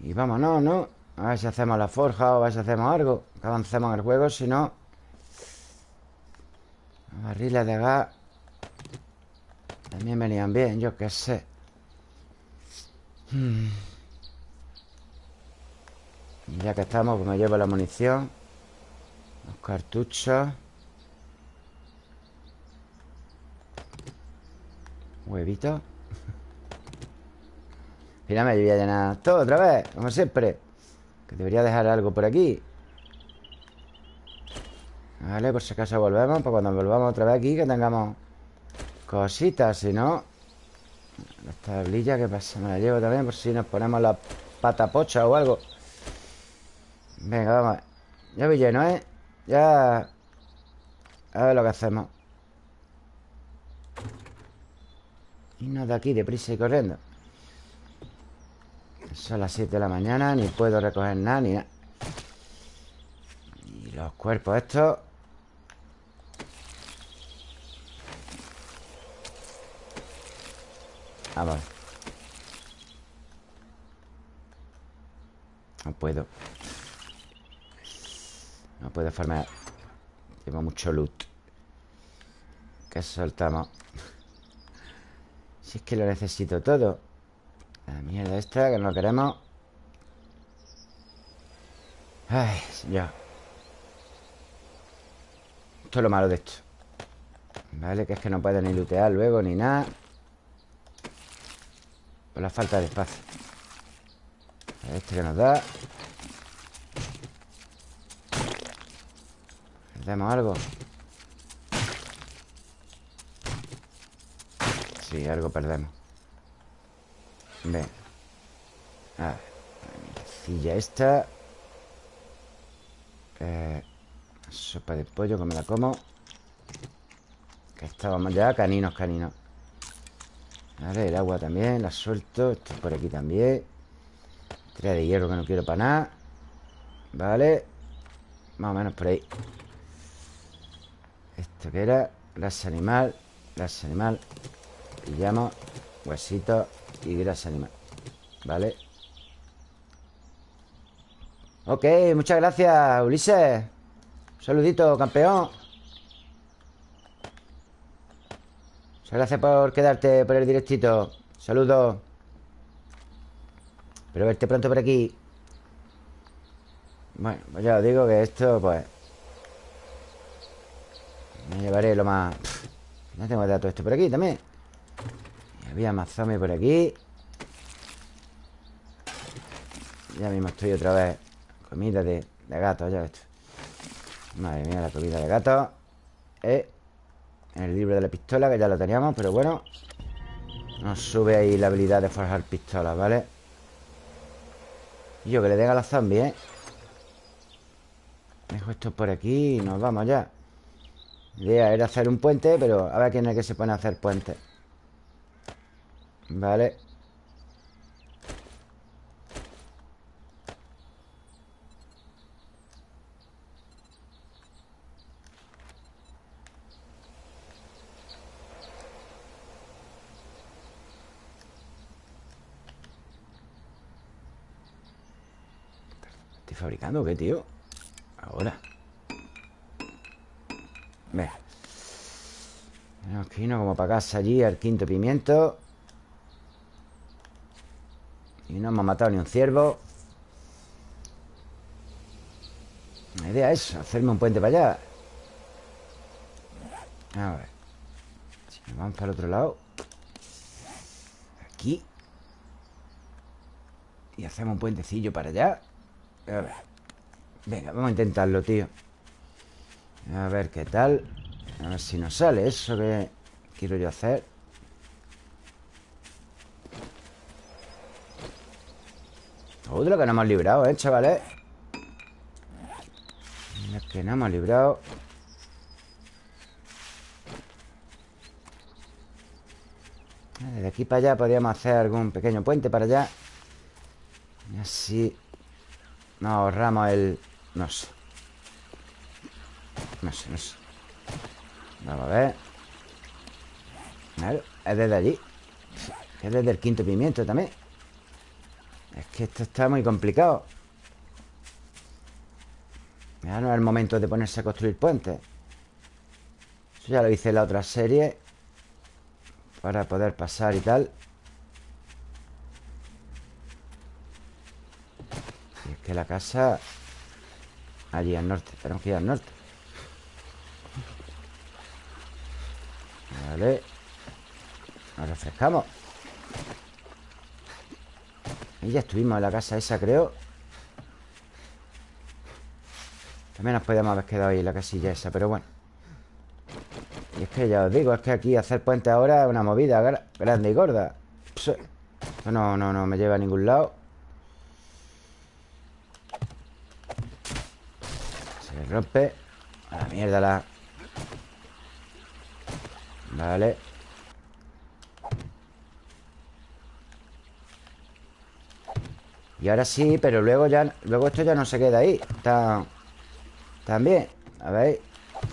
A: Y vámonos, ¿no? A ver si hacemos la forja o a ver si hacemos algo. Que avancemos en el juego, si no. Barriles de gas. También venían bien, yo qué sé. Hmm. Ya que estamos, pues me llevo la munición. Los cartuchos. Huevito. Mira, me voy a llenar todo otra vez Como siempre que debería dejar algo por aquí. Vale, por si acaso volvemos Pues cuando volvamos otra vez aquí Que tengamos cositas Si no. La tablilla, ¿qué pasa? Me la llevo también Por si nos ponemos la pata pocha o algo. Venga, vamos Ya voy lleno, ¿eh? Ya A ver lo que hacemos. Y no de aquí, deprisa y corriendo son las 7 de la mañana Ni puedo recoger nada ni nada. Y los cuerpos estos. Vamos No puedo. No puedo farmear. Tengo mucho loot. Que soltamos Si es que lo necesito todo la mierda esta que no queremos. Ay, señor Esto es lo malo de esto. Vale, que es que no pueden ni lootear luego ni nada. Por la falta de espacio. Este que nos da. ¿Perdemos algo? Sí, algo perdemos A ver Silla esta. Eh, Sopa de pollo que me la como. Que estábamos ya Caninos, caninos. Vale, el agua también La suelto. Esto por aquí también. Tira de hierro que no quiero para nada. Vale. Más o menos por ahí. Esto que era Grasa animal Grasa animal. Pillamos Huesitos y grasa animal Vale Ok, muchas gracias, Ulises. Saludito, campeón. Muchas gracias por quedarte por el directito. Saludos. Espero verte pronto por aquí. Bueno, pues ya os digo que esto, pues Me llevaré lo más... No tengo todo esto por aquí también había más zombies por aquí. Ya mismo estoy otra vez. Comida de, gato, ya esto Madre mía, la comida de gato. Eh, el libro de la pistola Que ya lo teníamos, pero bueno. Nos sube ahí la habilidad de forjar pistolas, ¿vale? Y yo que le den a los zombies, ¿eh? Dejo esto por aquí y nos vamos ya. La idea era hacer un puente Pero a ver quién es el que se pone a hacer puentes Vale. ¿Estoy fabricando o qué, tío? Ahora. Venga. Aquí no como para casa allí Al quinto pimiento y no hemos matado ni un ciervo. La idea es hacerme un puente para allá. A ver. Si nos vamos para el otro lado. Aquí. Y hacemos un puentecillo para allá. A ver. Venga, vamos a intentarlo, tío. A ver qué tal. A ver si nos sale eso que quiero yo hacer Otro que no hemos librado, ¿eh, chavales? Es que no hemos librado. Desde aquí para allá podríamos hacer algún pequeño puente para allá. Y así Nos ahorramos el... No sé. No sé, no sé. Vamos a ver. Claro, es desde allí. Es desde el quinto pimiento también es que esto está muy complicado. Ya no es el momento de ponerse a construir puentes. Eso ya lo hice en la otra serie Para poder pasar y tal. Y es que la casa Allí al norte Tenemos que ir al norte. Vale. Nos refrescamos y ya estuvimos en la casa esa, creo. También nos podíamos haber quedado ahí en la casilla esa Pero bueno. Y es que ya os digo, es que aquí hacer puente ahora Es una movida grande y gorda. Esto no, no, no me lleva a ningún lado. Se le rompe. A la mierda la Vale Y ahora sí, pero luego ya Luego esto ya no se queda ahí Está También A ver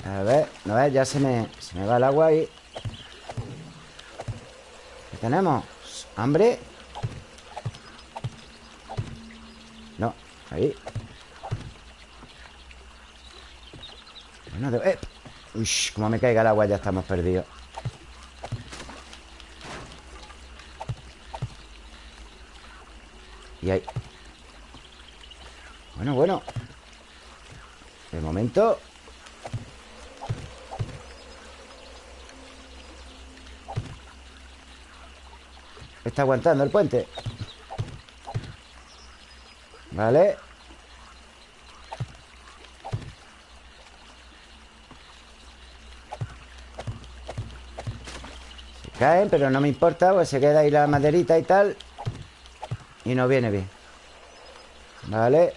A: A ver A ver, ya se me Se me va el agua ahí ¿Qué tenemos? ¿Hambre? No Ahí Bueno, de... eh. Uy, como me caiga el agua ya estamos perdidos Bueno, bueno. De momento. Está aguantando el puente. Vale. Se caen, pero no me importa Pues se queda ahí la maderita y tal. Y no viene bien. Vale.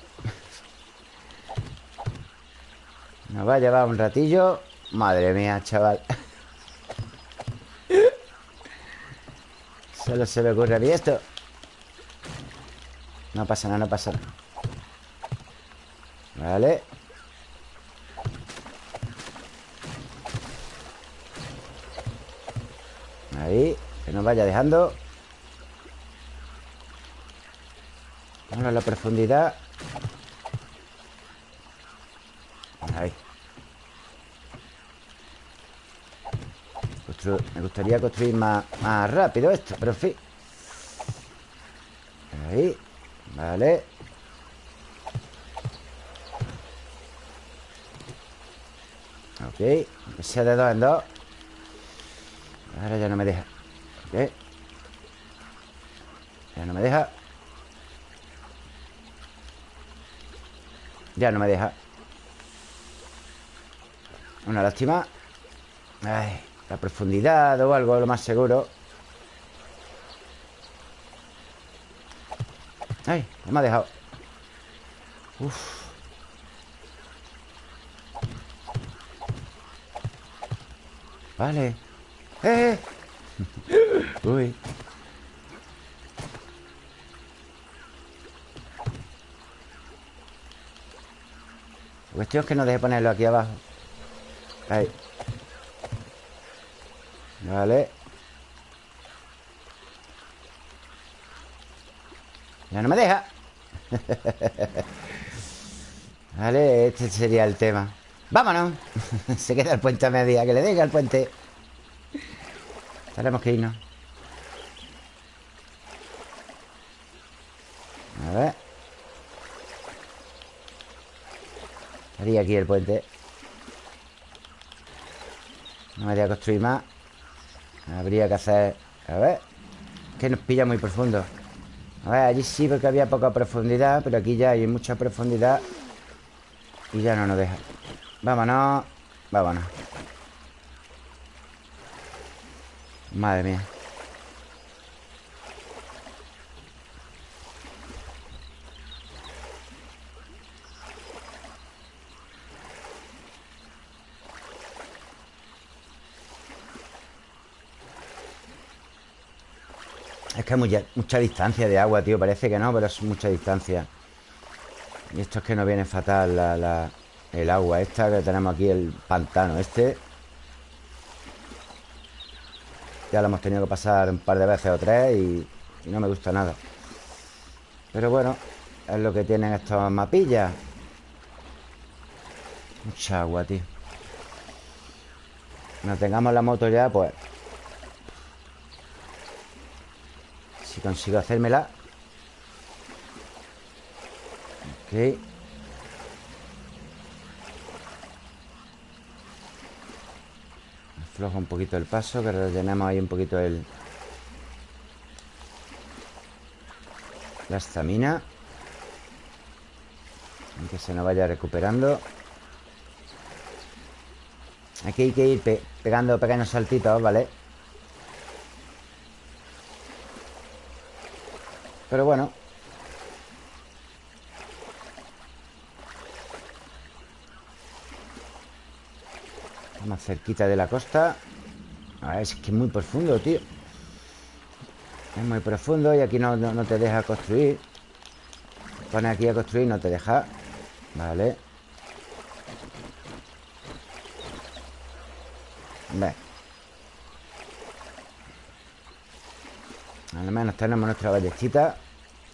A: Nos va a llevar un ratillo. Madre mía, chaval. Solo se le ocurre a mí esto. No pasa nada, no pasa nada. Vale. Ahí Que nos vaya dejando A la profundidad. Ahí Me gustaría construir más, más rápido esto Pero en fin. Ahí Vale. Ok Que sea de dos en dos. Ahora ya no me deja. Ok. Ya no me deja Ya no me deja. Una lástima. Ay, la profundidad o algo, lo más seguro. Ay, me ha dejado. Uf. Vale. ¡Eh! Uy cuestión es que no deje ponerlo aquí abajo. Ahí. Vale. Ya no me deja. Vale, este sería el tema. ¡Vámonos! Se queda el puente a media Que le deje al puente. Tenemos que irnos A ver Aquí el puente. No me voy a construir más. Habría que hacer... A ver Que nos pilla muy profundo. A ver, allí sí porque había poca profundidad Pero aquí ya hay mucha profundidad Y ya no nos deja. Vámonos Vámonos. Madre mía que hay mucha, mucha, distancia de agua, tío Parece que no, pero es mucha distancia. Y esto es que nos viene fatal la, el agua esta Que tenemos aquí, el pantano este. Ya lo hemos tenido que pasar un par de veces o tres Y, y no me gusta nada. Pero bueno Es lo que tienen estos mapillas. Mucha agua, tío. Cuando tengamos la moto ya, pues Si consigo hacérmela. Ok. Aflojo un poquito el paso Que rellenemos ahí un poquito el La estamina. Que se nos vaya recuperando. Aquí hay que ir pe pegando pequeños saltitos, ¿vale? Pero bueno. Más cerquita de la costa. A ver, es que es muy profundo, tío. Es muy profundo Y aquí no, no, no te deja construir. Pone aquí a construir No te deja. Vale. Ve Al menos tenemos nuestra ballestita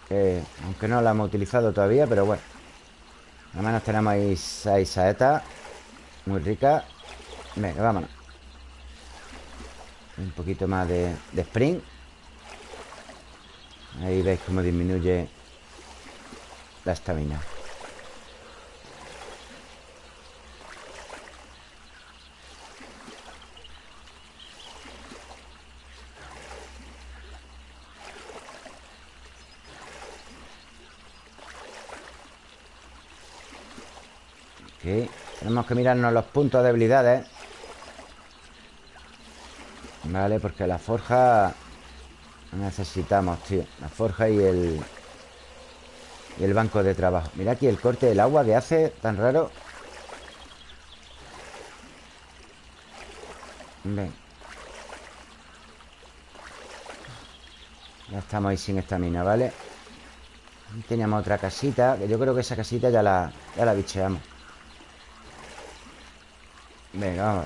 A: que, Aunque no la hemos utilizado todavía Pero bueno. Al menos tenemos ahí seis saetas Muy ricas. Venga, vámonos. Un poquito más de, de sprint Ahí veis cómo disminuye La estamina Ok Que mirarnos los puntos de debilidades. Vale, porque la forja Necesitamos, tío. La forja y el... Y el banco de trabajo. Mira aquí el corte del agua que hace Tan raro. Ven. Ya estamos ahí sin esta mina, ¿vale? Teníamos otra casita Que yo creo que esa casita ya la, ya la bicheamos Venga, vamos.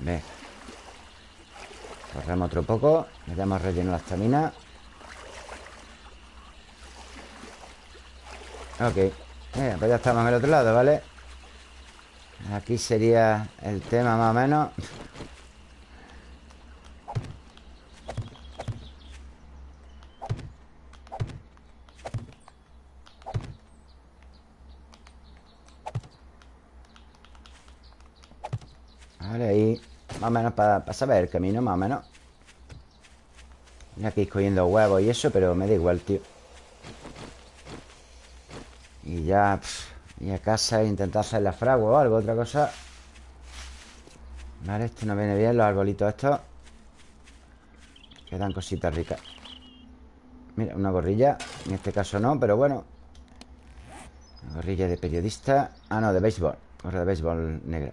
A: Venga. Corremos otro poco Le damos relleno la estamina. Ok. Venga, pues ya estamos en el otro lado, ¿vale? Aquí sería el tema más o menos. Vale, ahí Más o menos para, saber el camino, más o menos. Y aquí escogiendo huevos y eso Pero me da igual, tío. Y ya Y a casa e intentar hacer la fragua o algo, otra cosa. Vale, esto no viene bien Los arbolitos estos. Quedan cositas ricas. Mira, una gorrilla. En este caso no, pero bueno. Una gorrilla de periodista. Ah, no, de béisbol. Gorra de béisbol negra.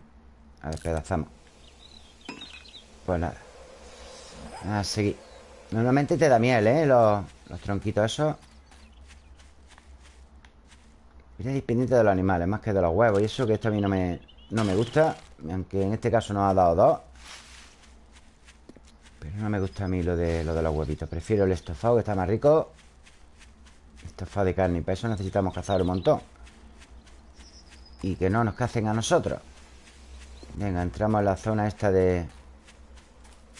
A: A ver, pedazamos Pues nada. A seguir Normalmente te da miel, ¿eh? Los, los tronquitos esos Eres pendiente de los animales Más que de los huevos. Y eso que esto a mí no me, no me gusta Aunque en este caso nos ha dado dos. Pero no me gusta a mí lo de, lo de los huevitos. Prefiero el estofado que está más rico. Estofado de carne Y para eso necesitamos cazar un montón. Y que no nos cacen a nosotros. Venga, entramos en la zona esta de...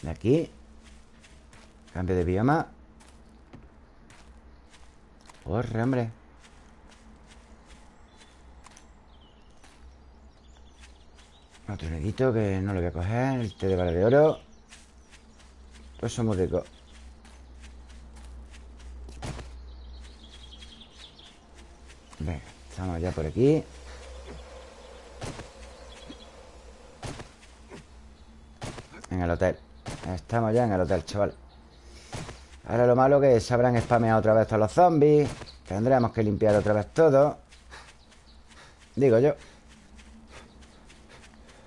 A: De aquí. Cambio de bioma. Corre, hombre Nedito que no lo voy a coger El té de bala de oro. Pues son muy ricos Venga, estamos ya por aquí. En el hotel. Estamos ya en el hotel, chaval. Ahora lo malo que se habrán spameado otra vez todos los zombies. Tendremos que limpiar otra vez todo. Digo yo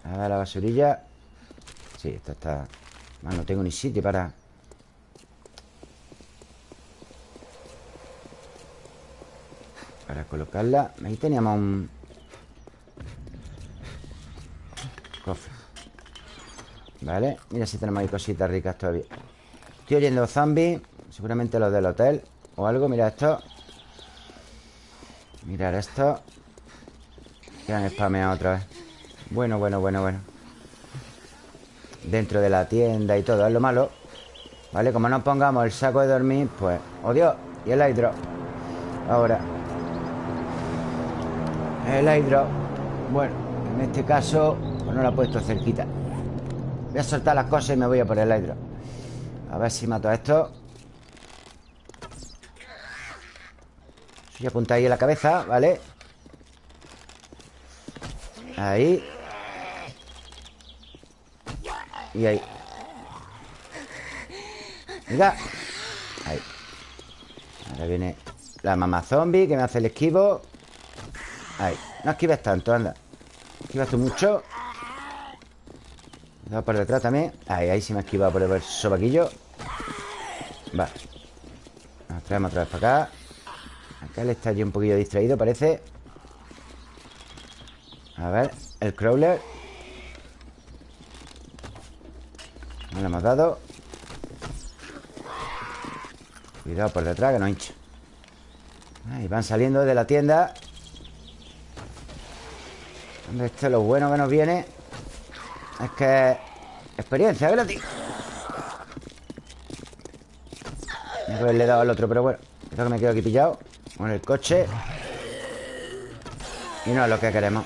A: a ver la basurilla. Sí, esta está... no tengo ni sitio para... Para colocarla. Ahí teníamos un... Cofre. Vale, mira si tenemos ahí cositas ricas todavía. Estoy oyendo zombies Seguramente los del hotel O algo, mira esto. Mirar esto. Que han spameado otra vez bueno, bueno, bueno, bueno Dentro de la tienda y todo Es lo malo ¿Vale? Como no pongamos el saco de dormir Pues, ¡oh Dios! Y el hidro Ahora El hidro Bueno, en este caso Pues no lo he puesto cerquita Voy a soltar las cosas y me voy a por el hidro A ver si mato a esto Voy a apuntar ahí en la cabeza, ¿vale? Ahí Y ahí. Mira. Ahí. Ahora viene la mamá zombie Que me hace el esquivo. Ahí. No esquives tanto, anda. Esquivas tú mucho. Va por detrás también. Ahí, ahí sí me ha esquivado por el sobaquillo. Va. Nos traemos otra vez para acá. Acá él está ya un poquillo distraído, parece. A ver, el crawler No le hemos dado. Cuidado por detrás que no hincha. Ahí van saliendo de la tienda. Esto es lo bueno que nos viene Es que Experiencia gratis. Me haberle dado al otro, pero bueno Creo que me quedo aquí pillado Con el coche. Y no es lo que queremos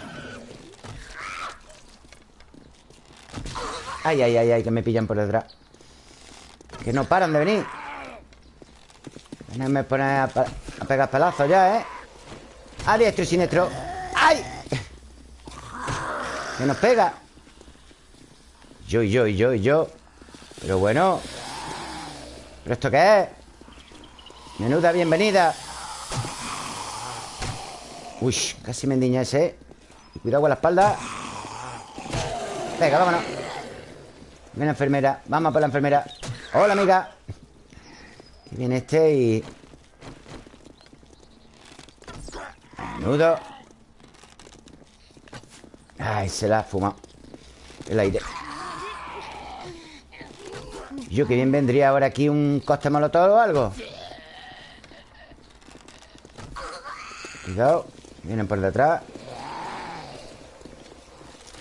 A: Ay, ay, ay, ay, que me pillan por detrás. Que no paran de venir. Me poner a, a pegar pelazos ya, ¿eh? A diestro y siniestro. ¡Ay! Que nos pega. Yo yo yo yo. Pero bueno. ¿Pero esto qué es? Menuda bienvenida. Uy, casi me endiña ese ¿eh? Cuidado con la espalda. Venga, vámonos Viene enfermera Vamos por la enfermera. Hola, amiga. Aquí viene este y... Menudo. Ay, se la ha fumado. El aire. Yo que bien vendría ahora aquí un coste molotov o algo. Cuidado Vienen por detrás.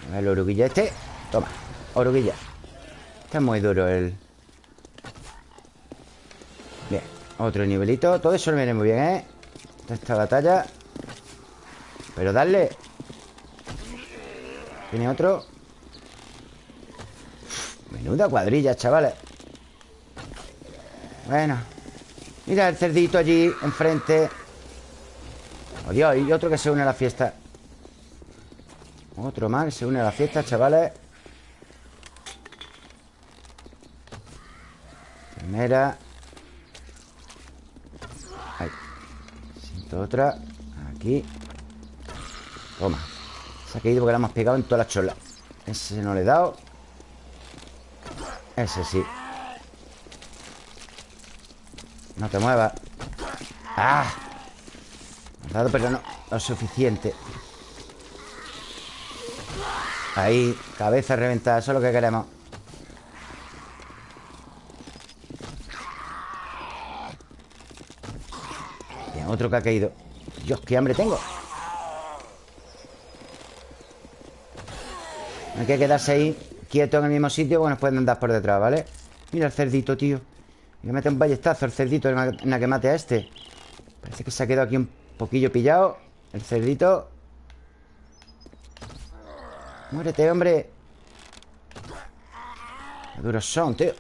A: A ver el oruguilla este. Toma, oruguilla Está muy duro el... Bien, otro nivelito. Todo eso lo viene muy bien, ¿eh? Esta batalla. Pero darle Tiene otro. Menuda cuadrilla, chavales. Bueno. Mira el cerdito allí enfrente. Oh Dios, y otro que se une a la fiesta. Otro más que se une a la fiesta, chavales Primera. Ahí. Siento otra. Aquí. Toma. Se ha caído porque la hemos pegado en todas las cholas. Ese no le he dado. Ese sí. No te muevas. ¡Ah! dado, pero no lo suficiente. Ahí, cabeza reventada Eso es lo que queremos otro que ha caído. Dios, qué hambre tengo. Hay que quedarse ahí Quieto en el mismo sitio Bueno, pueden andar por detrás, ¿vale? Mira el cerdito, tío. Y mete un ballestazo el cerdito En la que mate a este. Parece que se ha quedado aquí un poquillo pillado El cerdito. Muérete, hombre. Qué duros son, tío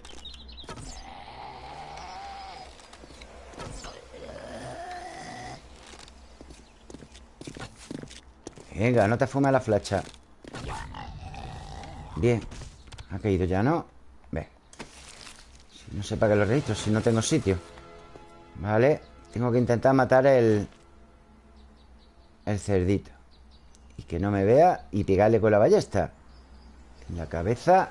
A: Venga, no te fumes la flecha. Bien. Ha caído ya, ¿no? Ve. No sé para qué lo registro Si no tengo sitio. Vale. Tengo que intentar matar el El cerdito. Y que no me vea Y pegarle con la ballesta. En la cabeza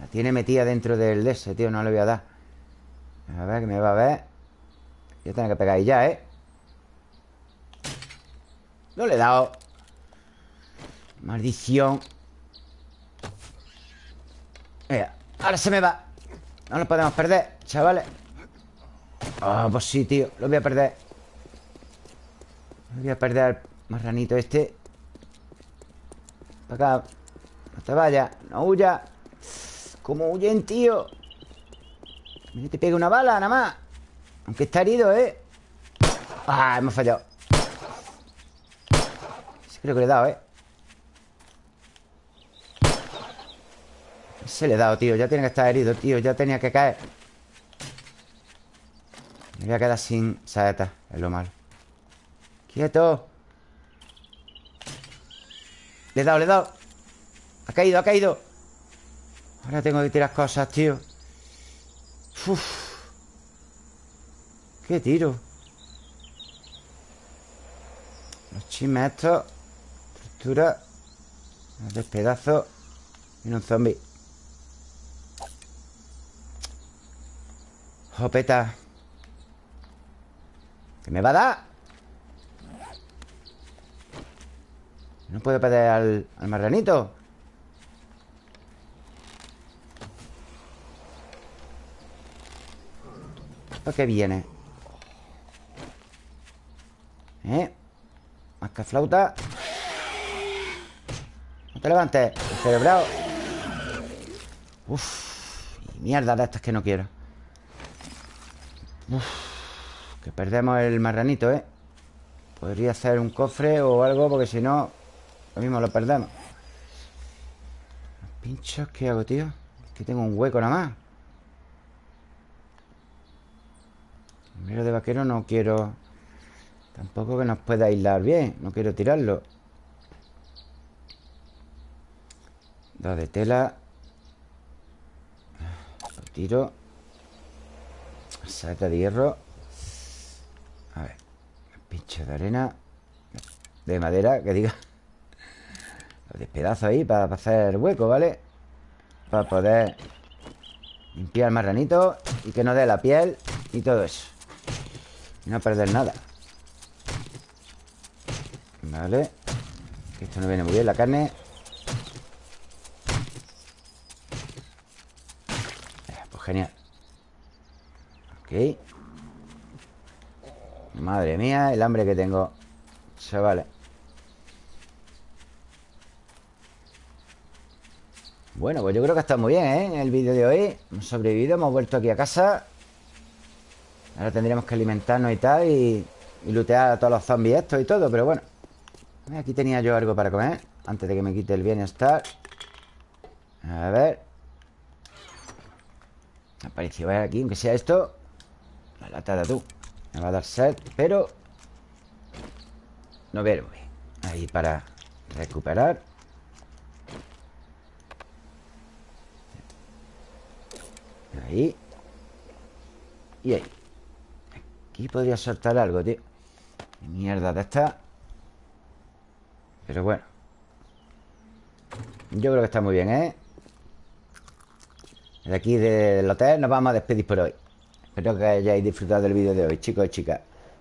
A: La tiene metida dentro del de ese, tío. No le voy a dar. A ver, que me va a ver. Ya tengo que pegar ahí ya, ¿eh? No le he dado Maldición. Mira, ahora se me va. No lo podemos perder, chavales. Ah, oh, pues sí, tío Lo voy a perder. Lo voy a perder al marranito este. Para acá. No te vayas No huya ¿Cómo huyen, tío? Mira, te pega una bala, nada más. Aunque está herido, ¿eh? Ah, hemos fallado Creo que le he dado, ¿eh? Se le he dado, tío. Ya tiene que estar herido, tío. Ya tenía que caer. Me voy a quedar sin saeta. Es lo malo. ¡Quieto! Le he dado, le he dado. Ha caído, ha caído. Ahora tengo que tirar cosas, tío. Uf. ¿Qué tiro? Los chismes estos Estructura Despedazo Y un zombie Jopeta ¿Qué me va a dar? No puedo perder al, al marranito ¿Esto qué viene? ¿Eh? Más que flauta Te levantes Cerebrado Uf Mierda de estas que no quiero. Uf, que perdemos el marranito, ¿eh? Podría hacer un cofre o algo Porque si no, lo mismo lo perdemos. Pinchos qué hago, tío? Que tengo un hueco nada más. Primero de vaquero no quiero Tampoco que nos pueda aislar bien No quiero tirarlo Dos de tela. Lo tiro. Saeta de hierro. A ver Pinche de arena. De madera, que diga. Los despedazos ahí para hacer hueco, ¿vale? Para poder Limpiar marranito Y que no dé la piel Y todo eso. Y no perder nada. Vale. Esto no viene muy bien la carne Pues genial. Ok. Madre mía, el hambre que tengo Chavales. Bueno, pues yo creo que está muy bien, ¿eh? El vídeo de hoy Hemos sobrevivido, hemos vuelto aquí a casa. Ahora tendríamos que alimentarnos y tal Y, y lootear a todos los zombies estos y todo Pero bueno. Aquí tenía yo algo para comer Antes de que me quite el bienestar A ver Apareció aquí, aunque sea esto La lata de atún Me va a dar sed, pero No veo Ahí para recuperar. Ahí. Y ahí. Aquí podría soltar algo, tío. Mierda de esta. Pero bueno. Yo creo que está muy bien, ¿eh? De aquí del hotel nos vamos a despedir por hoy. Espero que hayáis disfrutado del vídeo de hoy, chicos y chicas.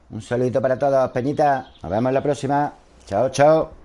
A: Un saludito para todos, Peñita. Nos vemos en la próxima. Chao, chao